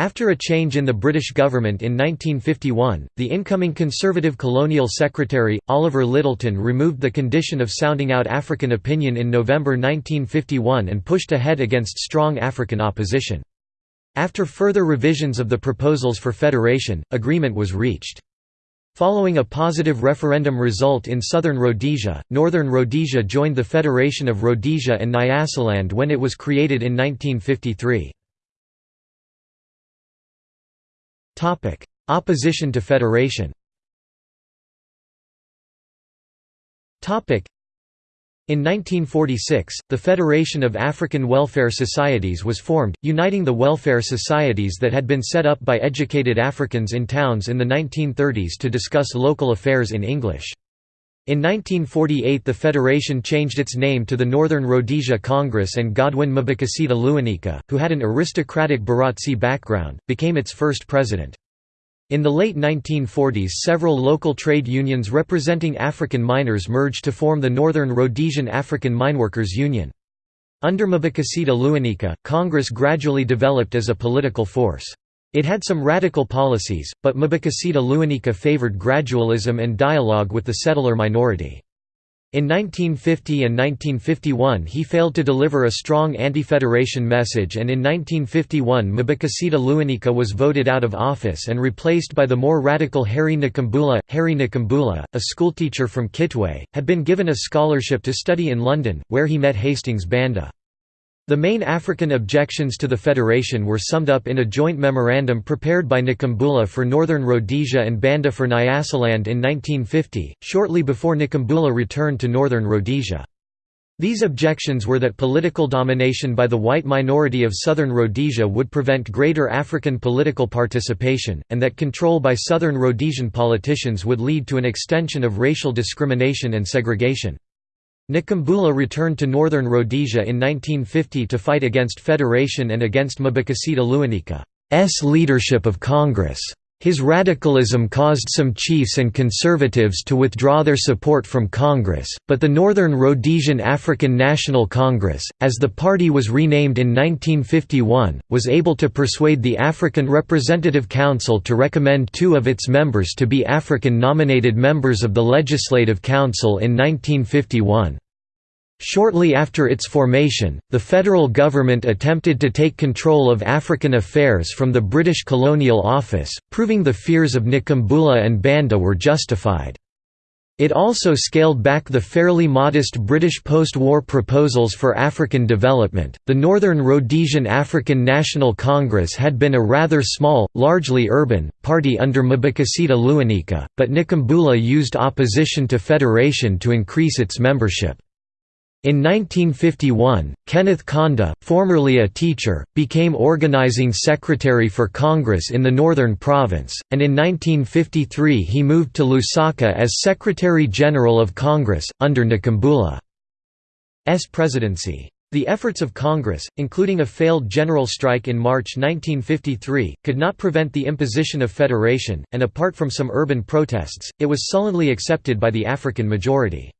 After a change in the British government in 1951, the incoming Conservative Colonial Secretary, Oliver Lyttelton removed the condition of sounding out African opinion in November 1951 and pushed ahead against strong African opposition. After further revisions of the proposals for federation, agreement was reached. Following a positive referendum result in southern Rhodesia, northern Rhodesia joined the Federation of Rhodesia and Nyasaland when it was created in 1953. Opposition to federation. In 1946, the Federation of African Welfare Societies was formed, uniting the welfare societies that had been set up by educated Africans in towns in the 1930s to discuss local affairs in English. In 1948 the federation changed its name to the Northern Rhodesia Congress and Godwin Mbikusita Lewanika, who had an aristocratic Barotse background, became its first president. In the late 1940s several local trade unions representing African miners merged to form the Northern Rhodesian African Mineworkers Union. Under Mbikusita Lewanika, Congress gradually developed as a political force. It had some radical policies, but Mbikusita Lewanika favored gradualism and dialogue with the settler minority. In 1950 and 1951 he failed to deliver a strong anti-federation message and in 1951 Mbikusita Lewanika was voted out of office and replaced by the more radical Harry Nkumbula. Harry Nkumbula, a schoolteacher from Kitwe, had been given a scholarship to study in London, where he met Hastings Banda. The main African objections to the federation were summed up in a joint memorandum prepared by Nkumbula for Northern Rhodesia and Banda for Nyasaland in 1950, shortly before Nkumbula returned to Northern Rhodesia. These objections were that political domination by the white minority of southern Rhodesia would prevent greater African political participation, and that control by southern Rhodesian politicians would lead to an extension of racial discrimination and segregation. Nkumbula returned to northern Rhodesia in 1950 to fight against federation and against Mbikusita Lewanika's leadership of Congress. His radicalism caused some chiefs and conservatives to withdraw their support from Congress, but the Northern Rhodesian African National Congress, as the party was renamed in 1951, was able to persuade the African Representative Council to recommend two of its members to be African-nominated members of the Legislative Council in 1951. Shortly after its formation, the federal government attempted to take control of African affairs from the British Colonial Office, proving the fears of Nkumbula and Banda were justified. It also scaled back the fairly modest British post-war proposals for African development. The Northern Rhodesian African National Congress had been a rather small, largely urban, party under Mbikusita Lewanika, but Nkumbula used opposition to federation to increase its membership. In 1951, Kenneth Kaunda, formerly a teacher, became organizing secretary for Congress in the Northern Province, and in 1953 he moved to Lusaka as Secretary-General of Congress, under Nkumbula's presidency. The efforts of Congress, including a failed general strike in March 1953, could not prevent the imposition of federation, and apart from some urban protests, it was sullenly accepted by the African majority.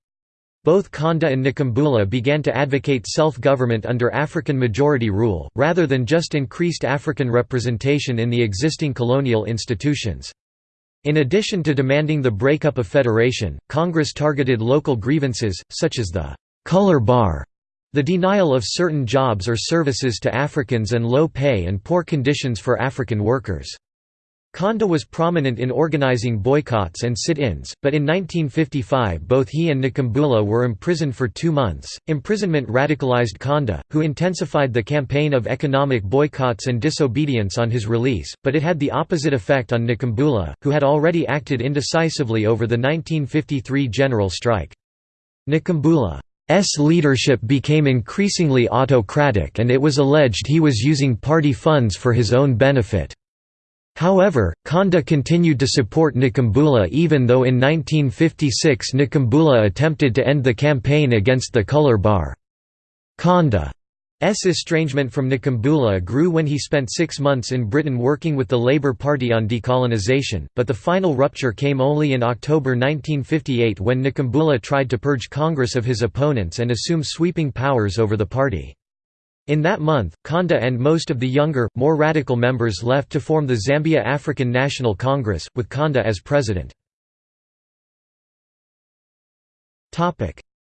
Both Kaunda and Nkumbula began to advocate self-government under African majority rule, rather than just increased African representation in the existing colonial institutions. In addition to demanding the breakup of federation, Congress targeted local grievances, such as the «color bar», the denial of certain jobs or services to Africans and low pay and poor conditions for African workers. Kaunda was prominent in organizing boycotts and sit-ins, but in 1955 both he and Nkumbula were imprisoned for two months. Imprisonment radicalized Kaunda, who intensified the campaign of economic boycotts and disobedience on his release, but it had the opposite effect on Nkumbula, who had already acted indecisively over the 1953 general strike. Nkumbula's leadership became increasingly autocratic and it was alleged he was using party funds for his own benefit. However, Kaunda continued to support Nkumbula even though in 1956 Nkumbula attempted to end the campaign against the color bar. Kaunda's estrangement from Nkumbula grew when he spent six months in Britain working with the Labour Party on decolonisation, but the final rupture came only in October 1958 when Nkumbula tried to purge Congress of his opponents and assume sweeping powers over the party. In that month, Kaunda and most of the younger, more radical members left to form the Zambia African National Congress, with Kaunda as president.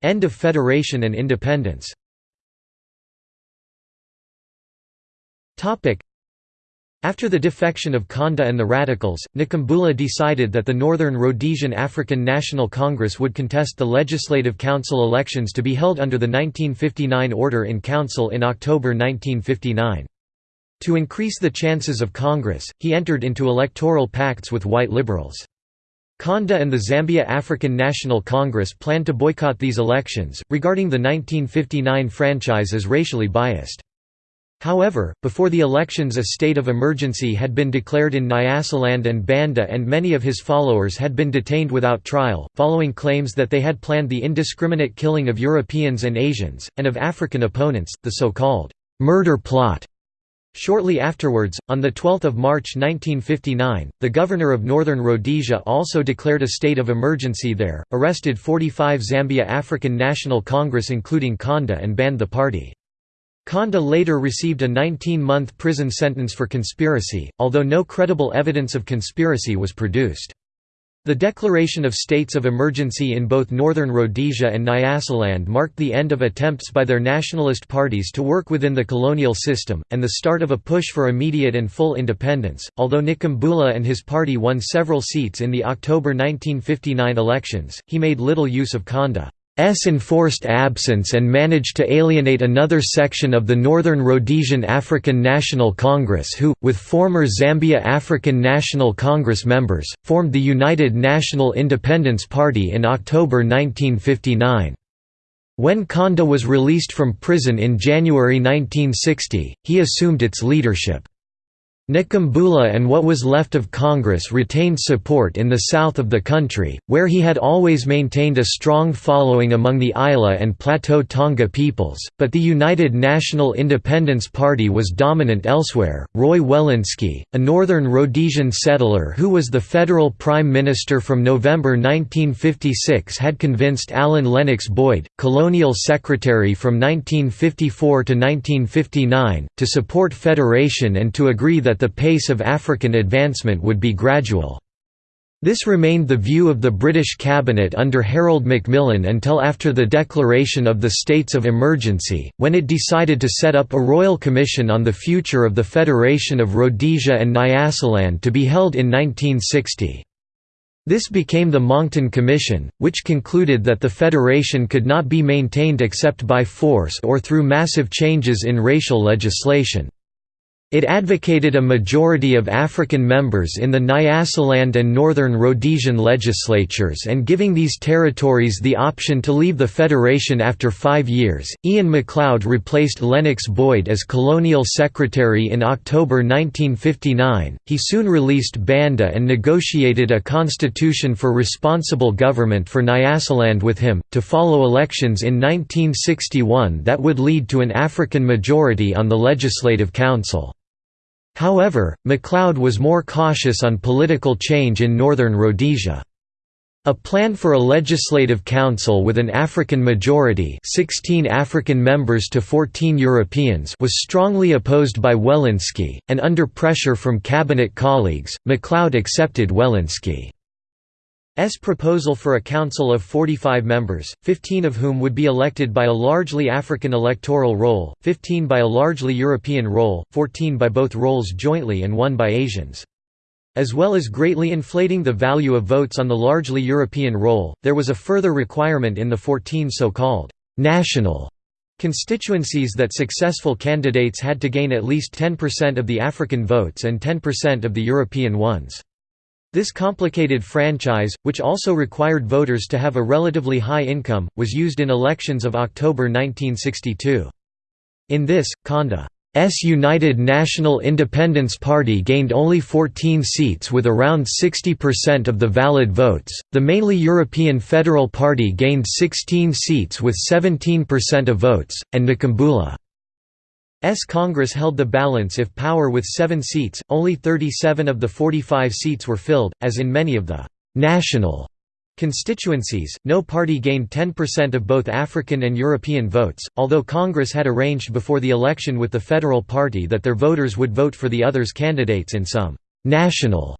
End of federation and independence after the defection of Kaunda and the Radicals, Nkumbula decided that the Northern Rhodesian African National Congress would contest the Legislative Council elections to be held under the 1959 Order in Council in October 1959. To increase the chances of Congress, he entered into electoral pacts with white liberals. Kaunda and the Zambia African National Congress planned to boycott these elections, regarding the 1959 franchise as racially biased. However, before the elections a state of emergency had been declared in Nyasaland and Banda and many of his followers had been detained without trial, following claims that they had planned the indiscriminate killing of Europeans and Asians, and of African opponents, the so-called «murder plot». Shortly afterwards, on 12 March 1959, the governor of Northern Rhodesia also declared a state of emergency there, arrested 45 Zambia African National Congress including Kaunda and banned the party. Kaunda later received a 19-month prison sentence for conspiracy, although no credible evidence of conspiracy was produced. The declaration of states of emergency in both northern Rhodesia and Nyasaland marked the end of attempts by their nationalist parties to work within the colonial system, and the start of a push for immediate and full independence. Although Nkumbula and his party won several seats in the October 1959 elections, he made little use of Kaunda's enforced absence and managed to alienate another section of the Northern Rhodesian African National Congress who, with former Zambia African National Congress members, formed the United National Independence Party in October 1959. When Kaunda was released from prison in January 1960, he assumed its leadership. Nkumbula and what was left of Congress retained support in the south of the country, where he had always maintained a strong following among the Ila and Plateau Tonga peoples, but the United National Independence Party was dominant elsewhere. Roy Welensky, a northern Rhodesian settler who was the federal prime minister from November 1956, had convinced Alan Lennox Boyd, colonial secretary from 1954 to 1959, to support federation and to agree that the pace of African advancement would be gradual. This remained the view of the British cabinet under Harold Macmillan until after the declaration of the states of emergency, when it decided to set up a royal commission on the future of the Federation of Rhodesia and Nyasaland to be held in 1960. This became the Monckton Commission, which concluded that the federation could not be maintained except by force or through massive changes in racial legislation. It advocated a majority of African members in the Nyasaland and Northern Rhodesian legislatures and giving these territories the option to leave the Federation after five years. Iain MacLeod replaced Lennox Boyd as colonial secretary in October 1959. He soon released Banda and negotiated a constitution for responsible government for Nyasaland with him, to follow elections in 1961 that would lead to an African majority on the Legislative Council. However, MacLeod was more cautious on political change in northern Rhodesia. A plan for a legislative council with an African majority 16 African members to 14 Europeans was strongly opposed by Welensky, and under pressure from cabinet colleagues, MacLeod accepted Welensky. S proposal for a council of 45 members, 15 of whom would be elected by a largely African electoral roll, 15 by a largely European roll, 14 by both rolls jointly and one by Asians. As well as greatly inflating the value of votes on the largely European roll, there was a further requirement in the 14 so-called «national» constituencies that successful candidates had to gain at least 10% of the African votes and 10% of the European ones. This complicated franchise, which also required voters to have a relatively high income, was used in elections of October 1962. In this, Kaunda's United National Independence Party gained only 14 seats with around 60% of the valid votes, the mainly European Federal Party gained 16 seats with 17% of votes, and Nkumbula S. Congress held the balance if power with seven seats, only 37 of the 45 seats were filled, as in many of the «national» constituencies, no party gained 10% of both African and European votes, although Congress had arranged before the election with the federal party that their voters would vote for the others' candidates in some «national»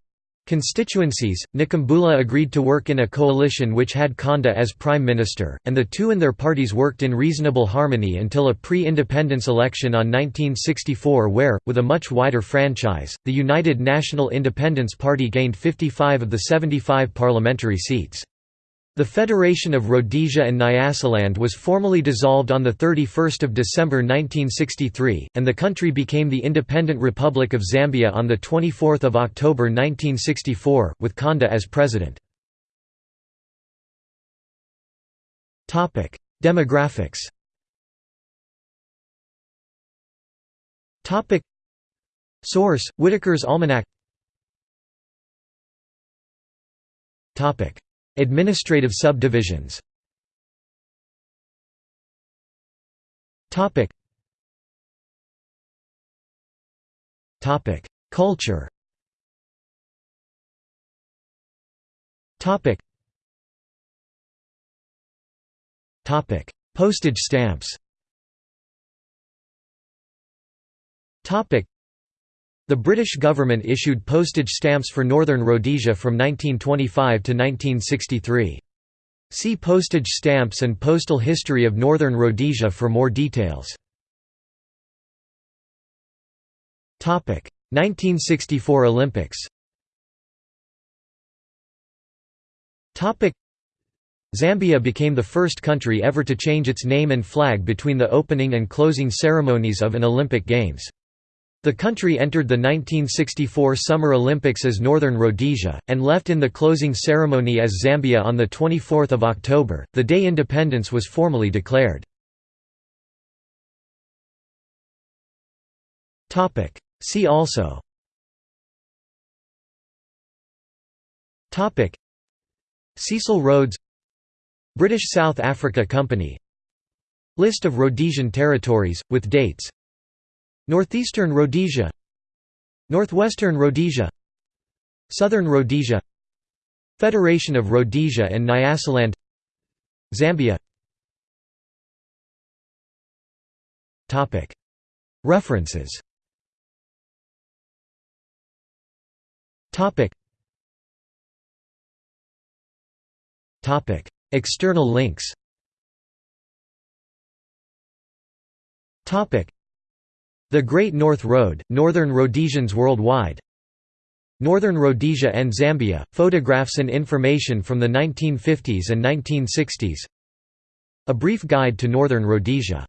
constituencies, Nkumbula agreed to work in a coalition which had Kaunda as prime minister, and the two and their parties worked in reasonable harmony until a pre-independence election on 1964 where, with a much wider franchise, the United National Independence Party gained 55 of the 75 parliamentary seats. The Federation of Rhodesia and Nyasaland was formally dissolved on 31 December 1963, and the country became the Independent Republic of Zambia on 24 October 1964, with Kaunda as president. Demographics Source: Whitaker's Almanack Administrative subdivisions. Culture. Postage stamps the British government issued postage stamps for Northern Rhodesia from 1925 to 1963. See Postage stamps and postal history of Northern Rhodesia for more details. 1964 Olympics Zambia became the first country ever to change its name and flag between the opening and closing ceremonies of an Olympic Games. The country entered the 1964 Summer Olympics as Northern Rhodesia, and left in the closing ceremony as Zambia on 24 October, the day independence was formally declared. See also. Cecil Rhodes. British South Africa Company. List of Rhodesian territories, with dates Northeastern Rhodesia Northwestern Rhodesia Southern Rhodesia Federation of Rhodesia and Nyasaland Zambia. References. External links the Great North Road, Northern Rhodesians Worldwide. Northern Rhodesia and Zambia, photographs and information from the 1950s and 1960s A Brief Guide to Northern Rhodesia